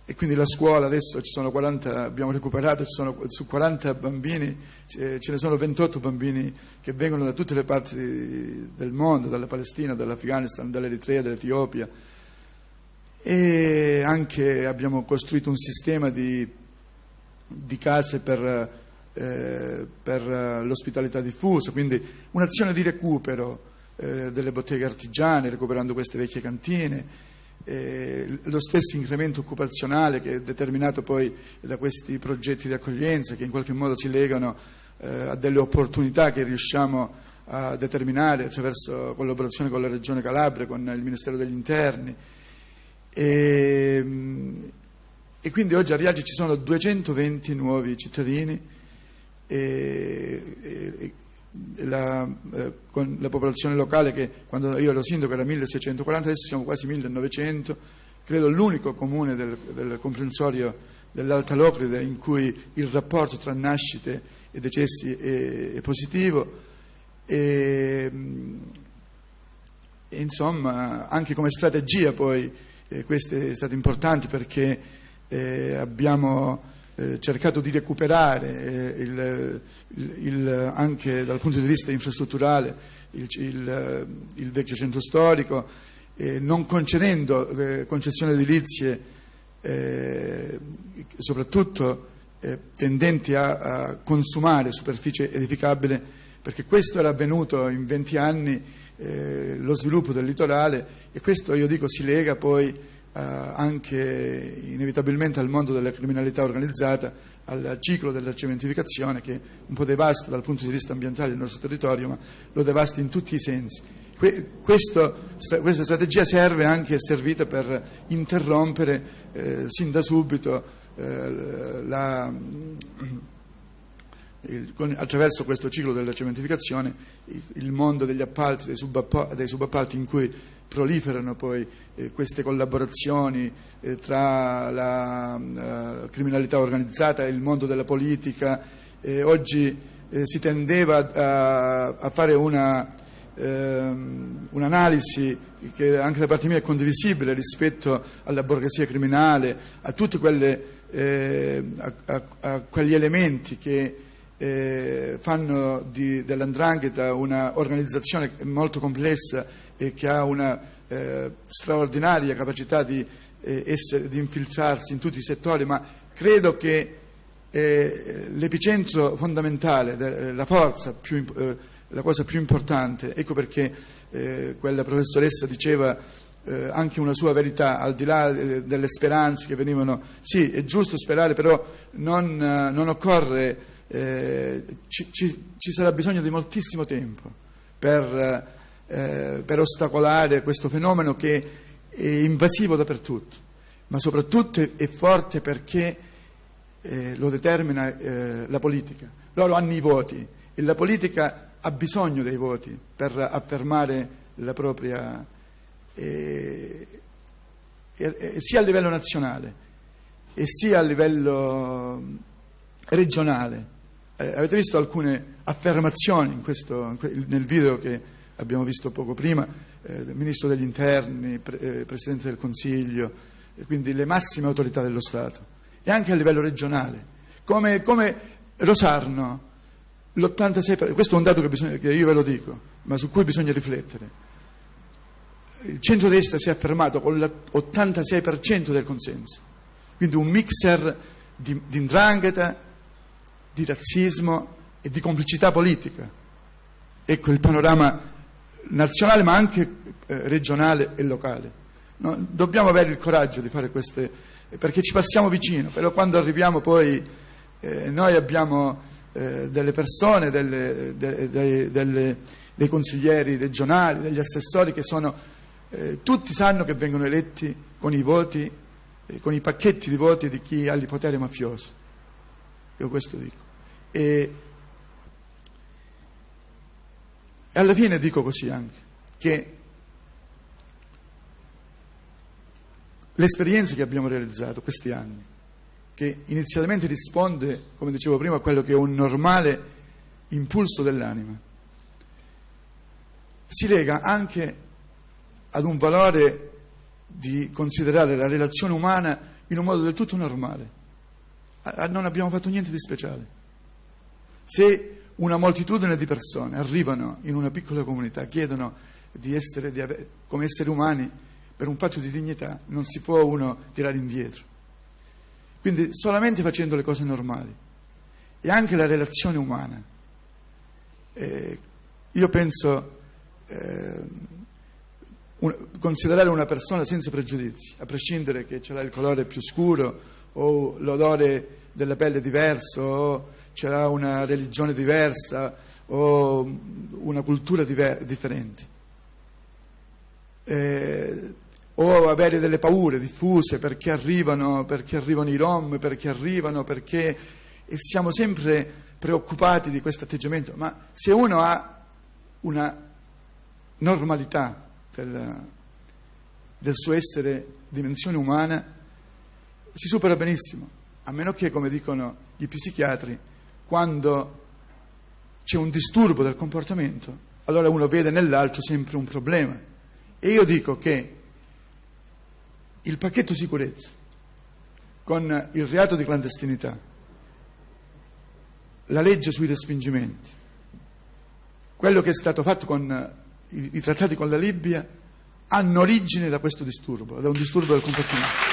e quindi la scuola adesso ci sono 40, abbiamo recuperato, sono, su 40 bambini ce ne sono 28 bambini che vengono da tutte le parti del mondo, dalla Palestina, dall'Afghanistan, dall'Eritrea, dall'Etiopia. E anche abbiamo costruito un sistema di, di case per, eh, per l'ospitalità diffusa, quindi un'azione di recupero eh, delle botteghe artigiane, recuperando queste vecchie cantine eh, lo stesso incremento occupazionale che è determinato poi da questi progetti di accoglienza che in qualche modo si legano eh, a delle opportunità che riusciamo a determinare attraverso collaborazione con la Regione Calabria, con il Ministero degli Interni. E, e quindi oggi a Riagi ci sono 220 nuovi cittadini e, e, la, eh, con la popolazione locale che quando io ero sindaco era 1640, adesso siamo quasi 1900, credo l'unico comune del, del comprensorio dell'Alta Locride in cui il rapporto tra nascite e decessi è, è positivo. E, e, insomma anche come strategia poi eh, questo è stato importante perché eh, abbiamo eh, cercato di recuperare eh, il, il, il, anche dal punto di vista infrastrutturale il, vecchio centro storico, eh, non concedendo eh, concessioni edilizie eh, soprattutto eh, tendenti a, a, consumare superficie edificabile, perché questo era avvenuto in 20 anni, lo sviluppo del litorale e questo io dico si lega poi eh, anche inevitabilmente al mondo della criminalità organizzata, al ciclo della cementificazione che un po' devasta dal punto di vista ambientale il nostro territorio, ma lo devasta in tutti i sensi. Questo, questa strategia serve anche, è servita per interrompere eh, sin da subito eh, la, il, con, attraverso questo ciclo della cementificazione il, il mondo degli appalti, dei, subappalti, dei subappalti in cui proliferano poi eh, queste collaborazioni eh, tra la uh, criminalità organizzata e il mondo della politica. Eh, oggi eh, si tendeva a, a fare una, ehm, un'analisi che anche da parte mia è condivisibile rispetto alla borghesia criminale, a tutti eh, a, a, quegli elementi che eh, fanno di, dell'andrangheta un'organizzazione molto complessa e che ha una eh, straordinaria capacità di, eh, essere, di, infiltrarsi in tutti i settori, ma credo che eh, l'epicentro fondamentale, la forza più, eh, la cosa più importante, ecco perché eh, quella professoressa diceva eh, anche una sua verità, al di là delle speranze che venivano, sì, è giusto sperare, però non, non occorre, ci, ci, ci sarà bisogno di moltissimo tempo per eh, per ostacolare questo fenomeno che è invasivo dappertutto, ma soprattutto è forte perché eh, lo determina eh, la politica. Loro hanno i voti e la politica ha bisogno dei voti per affermare la propria, eh, sia a livello nazionale e sia a livello regionale. Eh, avete visto alcune affermazioni questo, nel video che abbiamo visto poco prima, eh, Ministro degli Interni, pre, eh, Presidente del Consiglio, quindi le massime autorità dello Stato, e anche a livello regionale. Come, come Rosarno, l'86%, questo è un dato che, bisogna, che io ve lo dico, ma su cui bisogna riflettere. Il centro-destra si è affermato con l'86% del consenso, quindi un mixer di, di indrangheta, di razzismo e di complicità politica. Ecco il panorama nazionale ma anche eh, regionale e locale. No? Dobbiamo avere il coraggio di fare queste, perché ci passiamo vicino, però quando arriviamo poi eh, noi abbiamo eh, delle persone, delle, de, de, delle, dei consiglieri regionali, degli assessori che sono, eh, tutti sanno che vengono eletti con i voti, eh, con i pacchetti di voti di chi ha il potere mafioso. Io questo dico. E, E alla fine dico così anche, che l'esperienza che abbiamo realizzato questi anni, che inizialmente risponde, come dicevo prima, a quello che è un normale impulso dell'anima, si lega anche ad un valore di considerare la relazione umana in un modo del tutto normale. Non abbiamo fatto niente di speciale. Se una moltitudine di persone arrivano in una piccola comunità, chiedono di essere di ave- come esseri umani per un fatto di dignità, non si può uno tirare indietro. Quindi solamente facendo le cose normali e anche la relazione umana. Eh, io penso eh, un, considerare una persona senza pregiudizi, a prescindere che ce l'ha il colore più scuro o l'odore della pelle diverso o c'era una religione diversa o una cultura diver- differente. Eh, o avere delle paure diffuse perché arrivano, perché arrivano i rom, perché arrivano, perché e siamo sempre preoccupati di questo atteggiamento, ma se uno ha una normalità del, del suo essere dimensione umana, si supera benissimo, a meno che, come dicono gli psichiatri, quando c'è un disturbo del comportamento, allora uno vede nell'altro sempre un problema. E io dico che il pacchetto sicurezza con il reato di clandestinità, la legge sui respingimenti, quello che è stato fatto con i, trattati con la Libia, hanno origine da questo disturbo, da un disturbo del comportamento.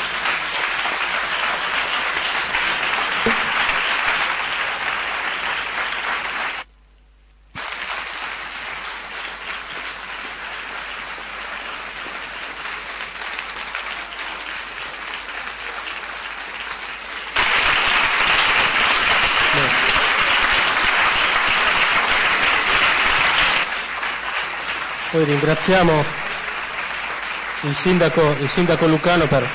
Ringraziamo il sindaco, il sindaco Lucano per,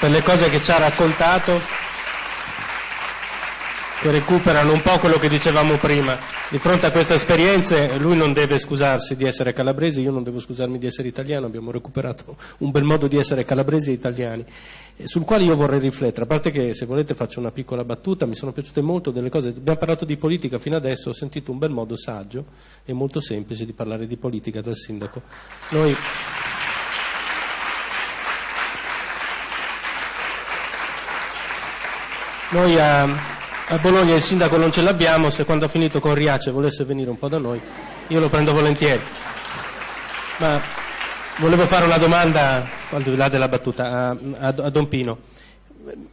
per le cose che ci ha raccontato, che recuperano un po' quello che dicevamo prima. Di fronte a queste esperienze lui non deve scusarsi di essere calabrese, io non devo scusarmi di essere italiano, abbiamo recuperato un bel modo di essere calabresi e italiani, sul quale io vorrei riflettere, a parte che se volete faccio una piccola battuta, mi sono piaciute molto delle cose, abbiamo parlato di politica fino adesso, ho sentito un bel modo saggio e molto semplice di parlare di politica dal sindaco. Noi Noi a, a, Bologna il sindaco non ce l'abbiamo, se quando ha finito con Riace volesse venire un po' da noi, io lo prendo volentieri. Ma volevo fare una domanda, al di là della battuta, a, a, a Don Pino.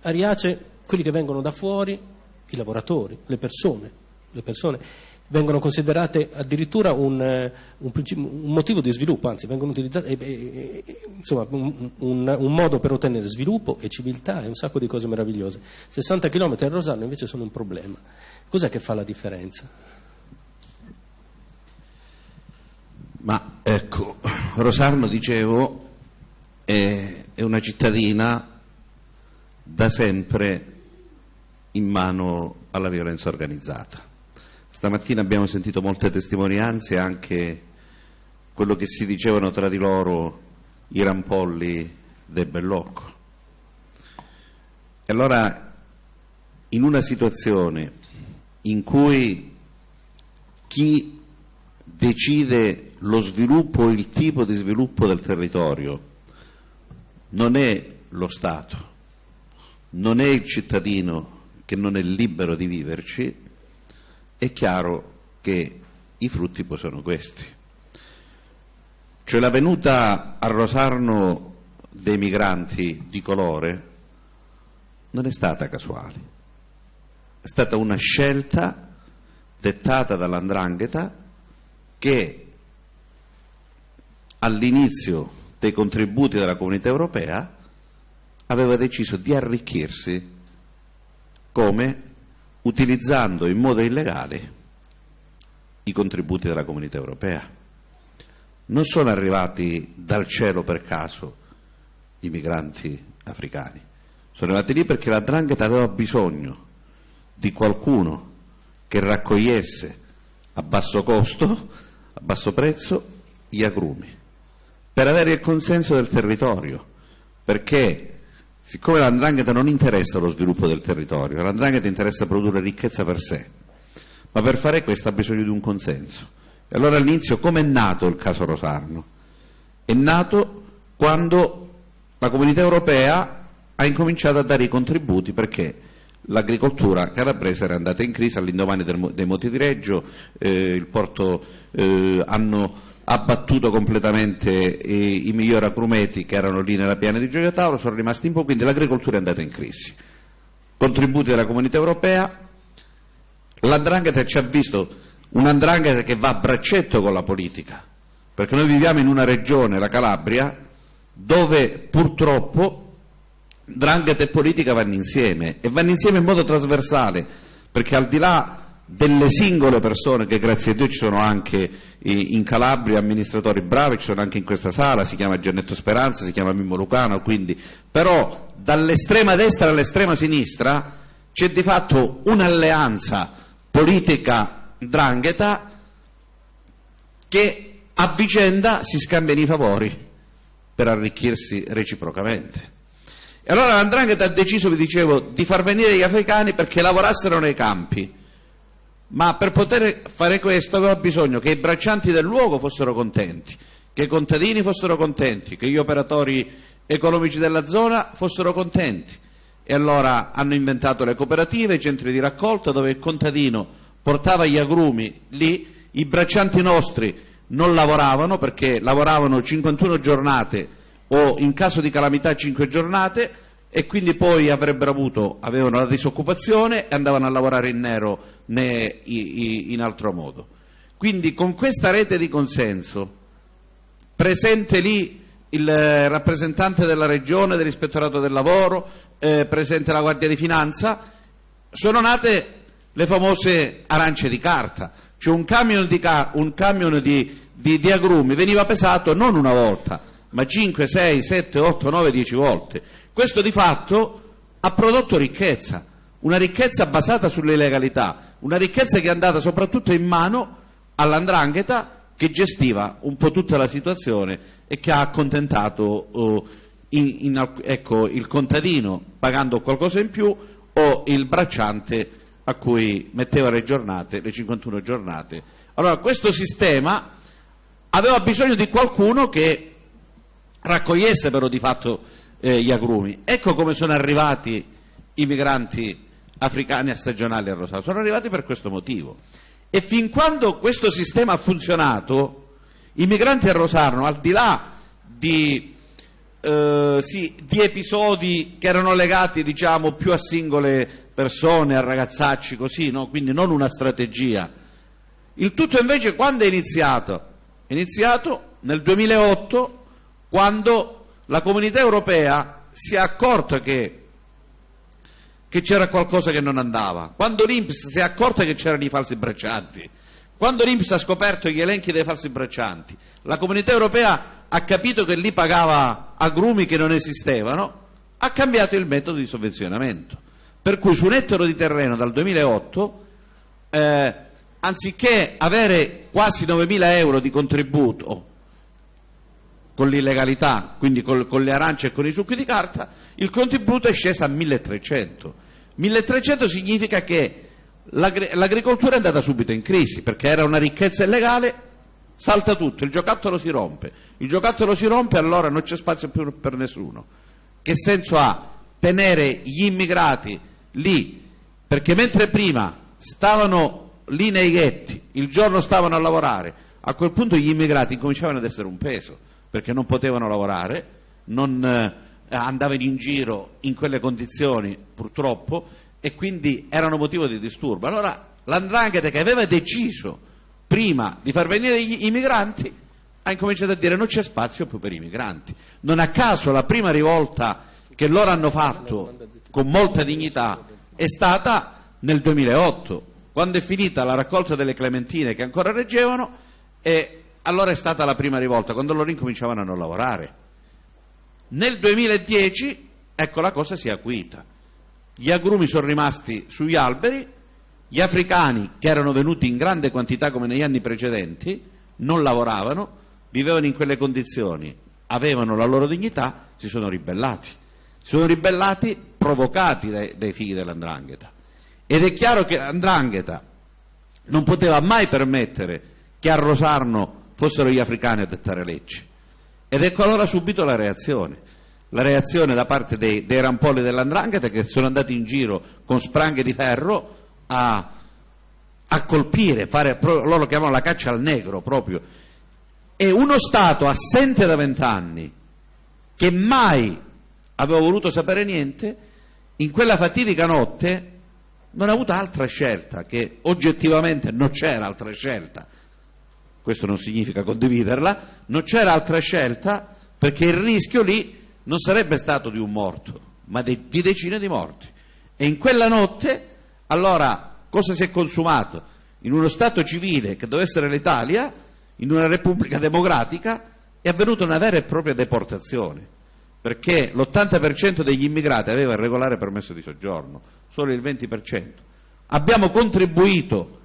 A Riace, quelli che vengono da fuori, i lavoratori, le persone, le persone vengono considerate addirittura un, un, un, motivo di sviluppo, anzi vengono utilizzate eh, eh, insomma, un, un, modo per ottenere sviluppo e civiltà e un sacco di cose meravigliose. 60 km a Rosarno invece sono un problema. Cos'è che fa la differenza? Ma ecco, Rosarno, dicevo, è, è una cittadina da sempre in mano alla violenza organizzata Stamattina abbiamo sentito molte testimonianze, anche quello che si dicevano tra di loro i rampolli del Bellocco. E allora, in una situazione in cui chi decide lo sviluppo, il tipo di sviluppo del territorio, non è lo Stato, non è il cittadino che non è libero di viverci, è chiaro che i frutti poi sono questi. Cioè la venuta a Rosarno dei migranti di colore non è stata casuale, è stata una scelta dettata dall'andrangheta che all'inizio dei contributi della comunità europea aveva deciso di arricchirsi come utilizzando in modo illegale i contributi della comunità europea. Non sono arrivati dal cielo per caso i migranti africani, sono arrivati lì perché la Drangheta aveva bisogno di qualcuno che raccogliesse a basso costo, a basso prezzo, gli agrumi, per avere il consenso del territorio, perché Siccome l'andrangheta non interessa lo sviluppo del territorio, l'andrangheta interessa produrre ricchezza per sé, ma per fare questo ha bisogno di un consenso. E allora all'inizio come è nato il caso Rosarno? È nato quando la comunità europea ha incominciato a dare i contributi perché l'agricoltura calabrese era andata in crisi all'indomani dei moti di Reggio, eh, il porto eh, hanno abbattuto completamente i, migliori agrumeti che erano lì nella piana di Gioia Tauro, sono rimasti in po', quindi l'agricoltura è andata in crisi. Contributi della comunità europea, l'andrangheta ci ha visto un'andrangheta che va a braccetto con la politica, perché noi viviamo in una regione, la Calabria, dove purtroppo drangheta e politica vanno insieme e vanno insieme in modo trasversale, perché al di là delle singole persone che grazie a Dio ci sono anche in Calabria amministratori bravi, ci sono anche in questa sala, si chiama Giannetto Speranza, si chiama Mimmo Lucano, quindi, però dall'estrema destra all'estrema sinistra c'è di fatto un'alleanza politica drangheta che a vicenda si scambiano i favori per arricchirsi reciprocamente. E allora l'andrangheta ha deciso, vi dicevo, di far venire gli africani perché lavorassero nei campi ma per poter fare questo aveva bisogno che i braccianti del luogo fossero contenti, che i contadini fossero contenti, che gli operatori economici della zona fossero contenti. E allora hanno inventato le cooperative, i centri di raccolta dove il contadino portava gli agrumi lì, i braccianti nostri non lavoravano perché lavoravano 51 giornate o in caso di calamità 5 giornate e quindi poi avrebbero avuto, avevano la disoccupazione e andavano a lavorare in nero né in altro modo. Quindi con questa rete di consenso, presente lì il rappresentante della regione, dell'ispettorato del lavoro, eh, presente la Guardia di Finanza, sono nate le famose arance di carta, cioè un camion di, un camion di, di, di agrumi veniva pesato non una volta, ma 5, 6, 7, 8, 9, 10 volte. Questo di fatto ha prodotto ricchezza, una ricchezza basata sull'illegalità, una ricchezza che è andata soprattutto in mano all'andrangheta che gestiva un po' tutta la situazione e che ha accontentato uh, in, in, ecco, il contadino pagando qualcosa in più o il bracciante a cui metteva le giornate, le 51 giornate. Allora questo sistema aveva bisogno di qualcuno che raccogliesse però di fatto eh, gli agrumi. Ecco come sono arrivati i migranti africani a stagionali a Rosario, sono arrivati per questo motivo. E fin quando questo sistema ha funzionato, i migranti a Rosarno, al di là di eh, sì, di episodi che erano legati diciamo, più a singole persone, a ragazzacci così, no? quindi non una strategia. Il tutto invece quando è iniziato? È iniziato nel 2008 quando la comunità europea si è accorta che, che c'era qualcosa che non andava, quando l'Inps si è accorta che c'erano i falsi braccianti, quando l'Inps ha scoperto gli elenchi dei falsi braccianti, la comunità europea ha capito che lì pagava agrumi che non esistevano, ha cambiato il metodo di sovvenzionamento. Per cui su un ettaro di terreno dal 2008, eh, anziché avere quasi 9.000 euro di contributo con l'illegalità, quindi con, con, le arance e con i succhi di carta, il contributo è sceso a 1.300. 1.300 significa che l'agricoltura è andata subito in crisi, perché era una ricchezza illegale salta tutto, il giocattolo si rompe, il giocattolo si rompe allora non c'è spazio più per nessuno. Che senso ha tenere gli immigrati lì? Perché mentre prima stavano lì nei ghetti, il giorno stavano a lavorare, a quel punto gli immigrati cominciavano ad essere un peso, perché non potevano lavorare, non eh, andavano in giro in quelle condizioni purtroppo e quindi erano motivo di disturbo. Allora l'andrangheta che aveva deciso prima di far venire i migranti, ha incominciato a dire non c'è spazio più per i migranti. Non a caso la prima rivolta che loro hanno fatto con molta dignità è stata nel 2008, quando è finita la raccolta delle clementine che ancora reggevano e allora è stata la prima rivolta, quando loro incominciavano a non lavorare. Nel 2010, ecco, la cosa si è acuita. Gli agrumi sono rimasti sugli alberi gli africani, che erano venuti in grande quantità come negli anni precedenti, non lavoravano, vivevano in quelle condizioni, avevano la loro dignità, si sono ribellati. Si sono ribellati provocati dai, dai figli dell'andrangheta. Ed è chiaro che l'andrangheta non poteva mai permettere che a Rosarno fossero gli africani a dettare leggi. Ed ecco allora subito la reazione. La reazione da parte dei, dei rampolli dell'andrangheta che sono andati in giro con spranghe di ferro a, a colpire, fare, loro lo chiamano la caccia al negro proprio. E uno Stato assente da vent'anni, che mai aveva voluto sapere niente, in quella fatidica notte non ha avuto altra scelta, che oggettivamente non c'era altra scelta, questo non significa condividerla, non c'era altra scelta perché il rischio lì non sarebbe stato di un morto, ma di, di decine di morti. E in quella notte allora, cosa si è consumato? In uno Stato civile che doveva essere l'Italia, in una Repubblica democratica, è avvenuta una vera e propria deportazione, perché l'80% degli immigrati aveva il regolare permesso di soggiorno, solo il 20%. Abbiamo contribuito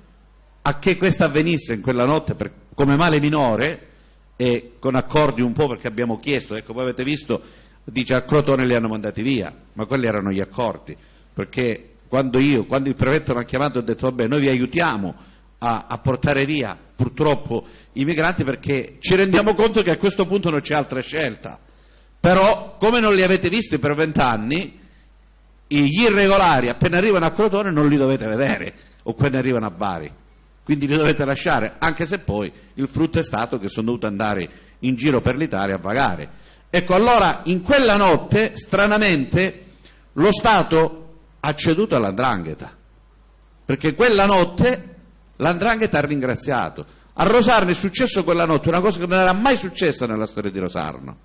a che questo avvenisse in quella notte per, come male minore e con accordi un po' perché abbiamo chiesto, ecco voi avete visto, dice a Crotone li hanno mandati via, ma quelli erano gli accordi, perché quando io, quando il prefetto mi ha chiamato ho detto vabbè noi vi aiutiamo a, a, portare via purtroppo i migranti perché ci rendiamo conto che a questo punto non c'è altra scelta. Però come non li avete visti per vent'anni, gli irregolari appena arrivano a Crotone non li dovete vedere o quando arrivano a Bari quindi li dovete lasciare anche se poi il frutto è stato che sono dovuto andare in giro per l'Italia a vagare. Ecco allora in quella notte stranamente lo Stato ha ceduto all'andrangheta perché quella notte l'andrangheta ha ringraziato. A Rosarno è successo quella notte una cosa che non era mai successa nella storia di Rosarno.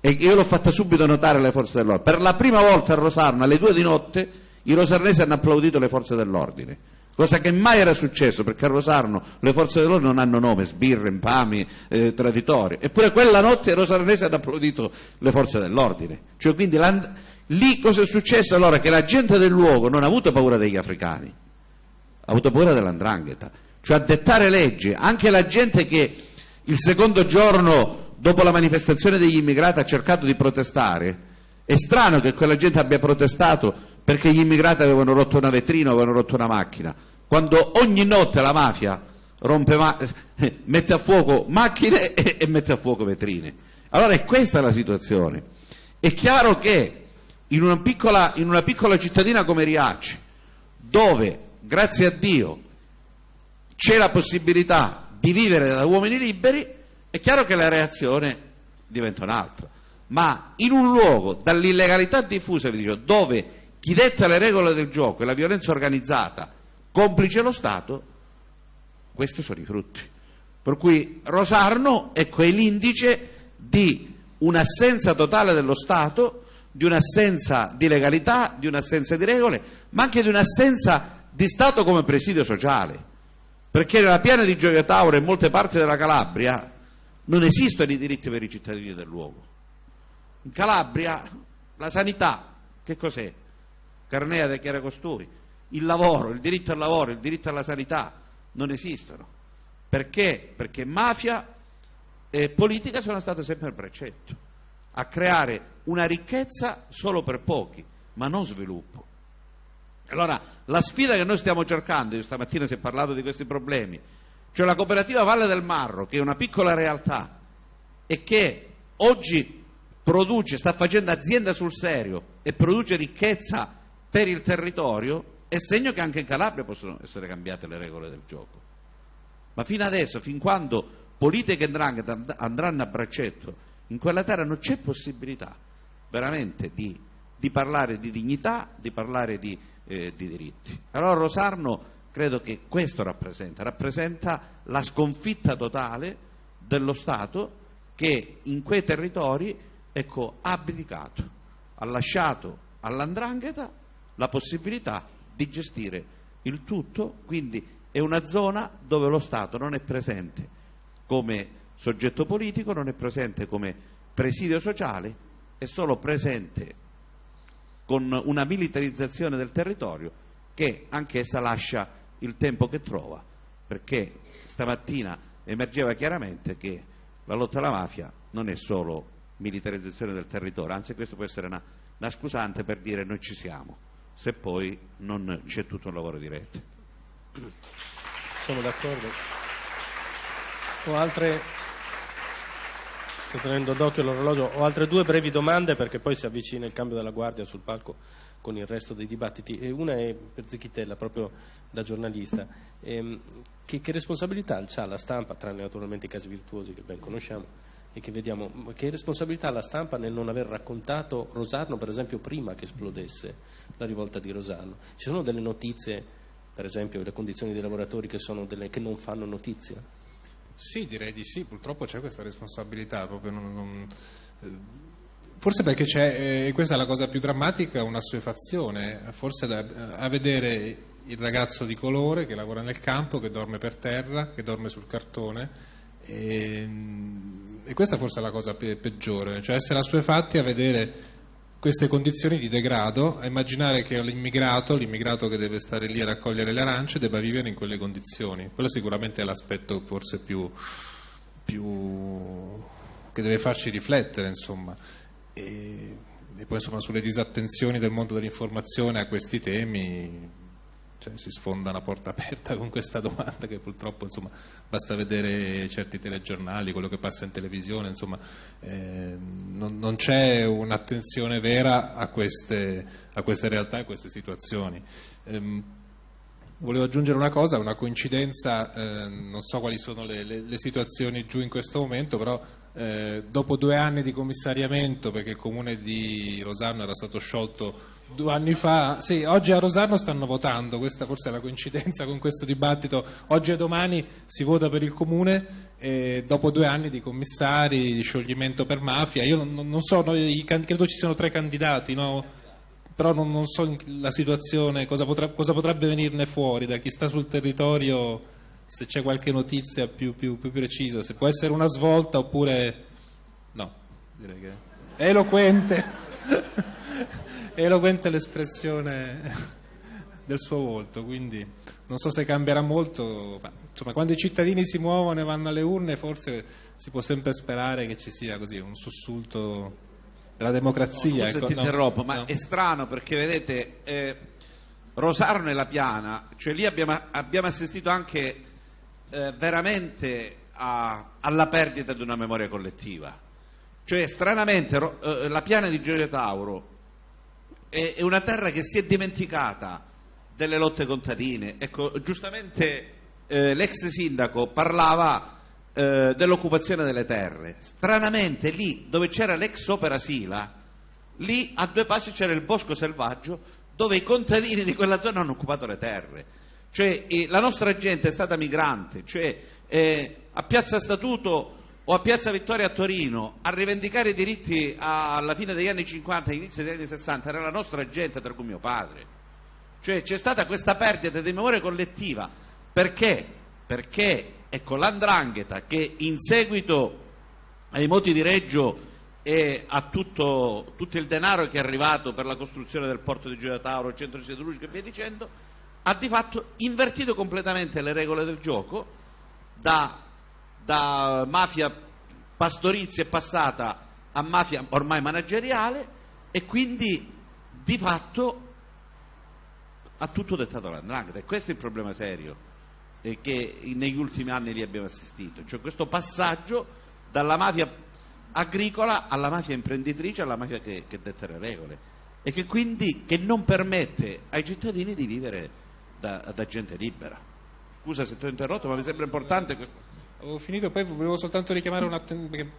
E io l'ho fatta subito notare alle forze dell'ordine. Per la prima volta a Rosarno, alle due di notte, i rosarnesi hanno applaudito le forze dell'ordine, cosa che mai era successo, perché a Rosarno le forze dell'ordine non hanno nome, sbirre, impami, eh, traditori. Eppure quella notte i rosarnesi hanno applaudito le forze dell'ordine. Cioè, quindi lì cosa è successo allora? Che la gente del luogo non ha avuto paura degli africani, ha avuto paura dell'andrangheta. Cioè a dettare leggi, anche la gente che il secondo giorno dopo la manifestazione degli immigrati ha cercato di protestare, è strano che quella gente abbia protestato perché gli immigrati avevano rotto una vetrina avevano rotto una macchina, quando ogni notte la mafia ma- mette a fuoco macchine e-, e mette a fuoco vetrine. Allora è questa la situazione. È chiaro che in una piccola, in una piccola cittadina come Riace, dove, grazie a Dio, c'è la possibilità di vivere da uomini liberi, è chiaro che la reazione diventa un'altra, ma in un luogo dall'illegalità diffusa, dove chi detta le regole del gioco e la violenza organizzata, complice lo Stato, questi sono i frutti. Per cui Rosarno ecco, è l'indice di un'assenza totale dello Stato, di un'assenza di legalità, di un'assenza di regole, ma anche di un'assenza di Stato come presidio sociale. Perché nella piana di Gioia Tauro e in molte parti della Calabria non esistono i diritti per i cittadini del luogo. In Calabria la sanità, che cos'è? Carnea de Chiara Costui. Il lavoro, il diritto al lavoro, il diritto alla sanità non esistono. Perché? Perché mafia e politica sono state sempre il precetto, a creare una ricchezza solo per pochi, ma non sviluppo. Allora, la sfida che noi stiamo cercando, io stamattina si è parlato di questi problemi, cioè la cooperativa Valle del Marro, che è una piccola realtà e che oggi produce, sta facendo azienda sul serio e produce ricchezza per il territorio, è segno che anche in Calabria possono essere cambiate le regole del gioco. Ma fino adesso, fin quando politica e andranno a braccetto, in quella terra non c'è possibilità veramente di, di parlare di dignità, di parlare di, eh, di diritti. Allora Rosarno credo che questo rappresenta, rappresenta la sconfitta totale dello Stato che in quei territori ecco, ha abdicato, ha lasciato all'andrangheta la possibilità di gestire il tutto, quindi è una zona dove lo Stato non è presente come soggetto politico, non è presente come presidio sociale, è solo presente con una militarizzazione del territorio che anch'essa lascia il tempo che trova, perché stamattina emergeva chiaramente che la lotta alla mafia non è solo militarizzazione del territorio, anzi questo può essere una, una scusante per dire noi ci siamo, se poi non c'è tutto un lavoro di rete. Sono d'accordo. Ho altre, sto tenendo d'occhio l'orologio, ho altre due brevi domande perché poi si avvicina il cambio della guardia sul palco con il resto dei dibattiti. E una è per Zicchitella, proprio da giornalista. Ehm, che, che, responsabilità ha la stampa, tranne naturalmente i casi virtuosi che ben conosciamo e che vediamo, che responsabilità ha la stampa nel non aver raccontato Rosarno, per esempio, prima che esplodesse la rivolta di Rosarno? Ci sono delle notizie, per esempio, le condizioni dei lavoratori che, delle, che non fanno notizia? Sì, direi di sì, purtroppo c'è questa responsabilità, non, non eh, Forse perché c'è, e questa è la cosa più drammatica, un'assuefazione, forse da, a vedere il ragazzo di colore che lavora nel campo, che dorme per terra, che dorme sul cartone. E, e questa forse è la cosa pe- peggiore, cioè essere assuefatti a vedere queste condizioni di degrado, a immaginare che l'immigrato, l'immigrato che deve stare lì a raccogliere le arance, debba vivere in quelle condizioni. Quello sicuramente è l'aspetto forse più, più che deve farci riflettere, insomma e, e poi insomma sulle disattenzioni del mondo dell'informazione a questi temi cioè, si sfonda una porta aperta con questa domanda che purtroppo insomma, basta vedere certi telegiornali, quello che passa in televisione, insomma, eh, non, non, c'è un'attenzione vera a queste, a queste realtà e a queste situazioni. Eh, volevo aggiungere una cosa, una coincidenza, eh, non so quali sono le, le, le, situazioni giù in questo momento, però eh, dopo due anni di commissariamento, perché il comune di Rosarno era stato sciolto due anni fa, sì, oggi a Rosarno stanno votando, questa forse è la coincidenza con questo dibattito, oggi e domani si vota per il comune e dopo due anni di commissari, di scioglimento per mafia, io non, non so, noi, credo ci siano tre candidati, no? però non, non, so la situazione, cosa, potrà, cosa, potrebbe venirne fuori da chi sta sul territorio, se c'è qualche notizia più, più, più precisa, se può essere una svolta oppure no, direi che eloquente, eloquente l'espressione del suo volto, quindi non so se cambierà molto, ma insomma quando i cittadini si muovono e vanno alle urne forse si può sempre sperare che ci sia così un sussulto della democrazia. No, scusa, ecco, ti no, interrompo, ma no. è strano perché vedete, eh, Rosarno e La Piana, cioè lì abbiamo, abbiamo assistito anche eh, veramente a, alla perdita di una memoria collettiva. Cioè, stranamente, eh, La Piana di Gioia Tauro è, è una terra che si è dimenticata delle lotte contadine. Ecco, giustamente eh, l'ex sindaco parlava eh, dell'occupazione delle terre. Stranamente lì dove c'era l'ex opera Sila, lì a due passi c'era il bosco selvaggio dove i contadini di quella zona hanno occupato le terre. Cioè la nostra gente è stata migrante, cioè eh, a Piazza Statuto o a Piazza Vittoria a Torino a rivendicare i diritti alla fine degli anni 50 e all'inizio degli anni 60 era la nostra gente, tra cui mio padre. Cioè c'è stata questa perdita di memoria collettiva. Perché? Perché Ecco, l'andrangheta che in seguito ai moti di Reggio e a tutto, tutto, il denaro che è arrivato per la costruzione del porto di Gioia Tauro, il centro siderurgico e via dicendo, ha di fatto invertito completamente le regole del gioco, da, da mafia pastorizia è passata a mafia ormai manageriale e quindi di fatto ha tutto dettato l'andrangheta e questo è il problema serio che negli ultimi anni li abbiamo assistito, cioè questo passaggio dalla mafia agricola alla mafia imprenditrice, alla mafia che, che detta le regole e che quindi che non permette ai cittadini di vivere da, da gente libera. Scusa se ti ho interrotto, ma mi sembra importante questo. Ho finito, poi volevo soltanto richiamare un'attenzione, perché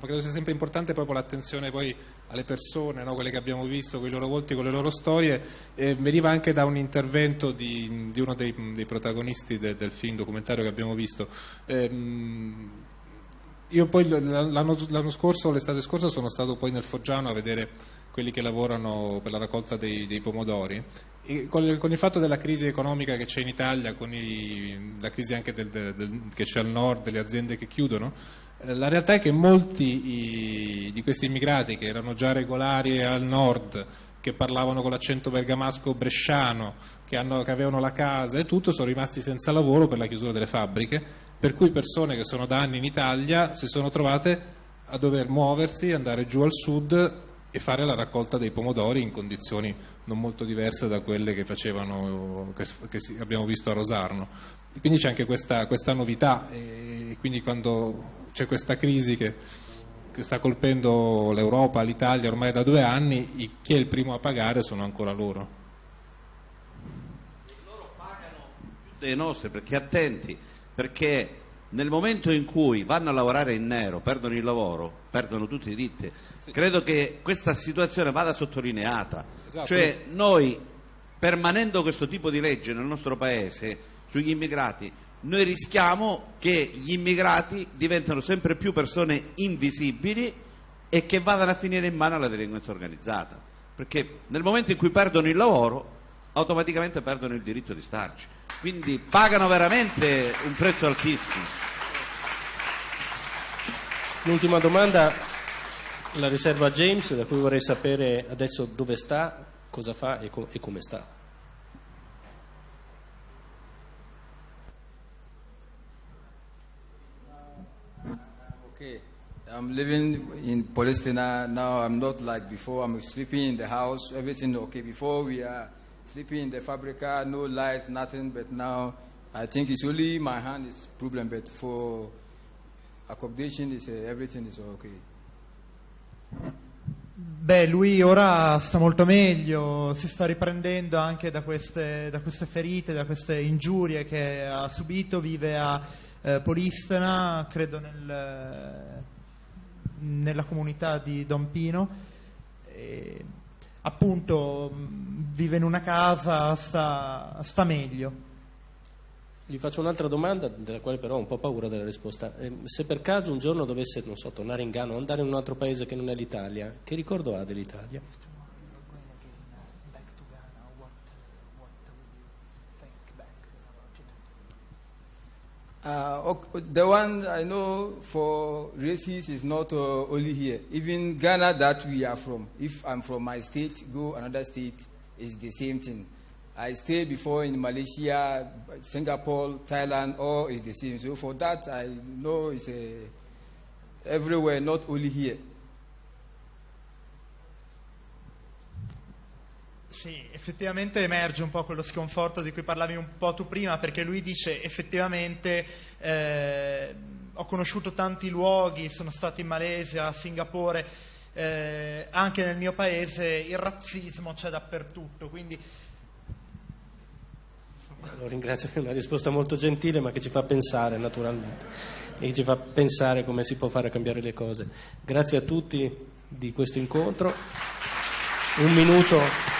credo sia sempre importante proprio l'attenzione poi alle persone, no? quelle che abbiamo visto, con i loro volti, con le loro storie. Eh, veniva anche da un intervento di, di uno dei, dei protagonisti de, del film documentario che abbiamo visto. Eh, io poi l'anno, l'anno scorso, l'estate scorsa, sono stato poi nel Foggiano a vedere quelli che lavorano per la raccolta dei, dei pomodori. Con, con, il fatto della crisi economica che c'è in Italia, con i, la crisi anche del, del, che c'è al nord, delle aziende che chiudono, eh, la realtà è che molti i, di questi immigrati che erano già regolari al nord, che parlavano con l'accento bergamasco bresciano, che, hanno, che avevano la casa e tutto, sono rimasti senza lavoro per la chiusura delle fabbriche, per cui persone che sono da anni in Italia si sono trovate a dover muoversi, andare giù al sud e fare la raccolta dei pomodori in condizioni non molto diverse da quelle che, facevano, che, che abbiamo visto a Rosarno. Quindi c'è anche questa, questa novità e quindi quando c'è questa crisi che, che sta colpendo l'Europa, l'Italia ormai da due anni, chi è il primo a pagare sono ancora loro. Loro pagano più dei nostri perché attenti, perché nel momento in cui vanno a lavorare in nero, perdono il lavoro, perdono tutti i diritti. Sì. Credo che questa situazione vada sottolineata. Esatto. Cioè noi, permanendo questo tipo di legge nel nostro Paese sugli immigrati, noi rischiamo che gli immigrati diventino sempre più persone invisibili e che vadano a finire in mano alla delinquenza organizzata. Perché nel momento in cui perdono il lavoro, automaticamente perdono il diritto di starci quindi pagano veramente un prezzo altissimo. L'ultima domanda la riservo a James, da cui vorrei sapere adesso dove sta, cosa fa e, com- e come sta. Okay. I'm living in Palestine now. I'm not like before. I'm sleeping in the house. Everything okay. Before we are sleeping in the fabrica, no light, nothing. But now I think it's only my hand is problem. But for accommodation, is uh, everything is okay. Beh, lui ora sta molto meglio, si sta riprendendo anche da queste, da queste ferite, da queste ingiurie che ha subito, vive a eh, Polistena, credo nel, nella comunità di Don Pino. E, appunto vive in una casa, sta, sta meglio. Gli faccio un'altra domanda, della quale però ho un po' paura della risposta. Eh, se per caso un giorno dovesse, non so, tornare in Ghana o andare in un altro paese che non è l'Italia, che ricordo ha dell'Italia? Uh, ok- the one I know for races is not uh, only here. Even Ghana that we are from. If I'm from my state, go another state, is the same thing. I stayed before in Malaysia, Singapore, Thailand, all is the same. So for that, I know it's a, everywhere, not only here. Sì, effettivamente emerge un po' quello sconforto di cui parlavi un po' tu prima, perché lui dice effettivamente eh, ho conosciuto tanti luoghi, sono stato in Malesia, a Singapore, eh, anche nel mio paese il razzismo c'è dappertutto, quindi Lo ringrazio, è una risposta molto gentile ma che ci fa pensare naturalmente e ci fa pensare come si può fare cambiare le cose. Grazie a tutti di questo incontro. Un minuto.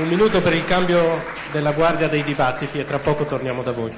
Un minuto per il cambio della guardia dei dibattiti e tra poco torniamo da voi.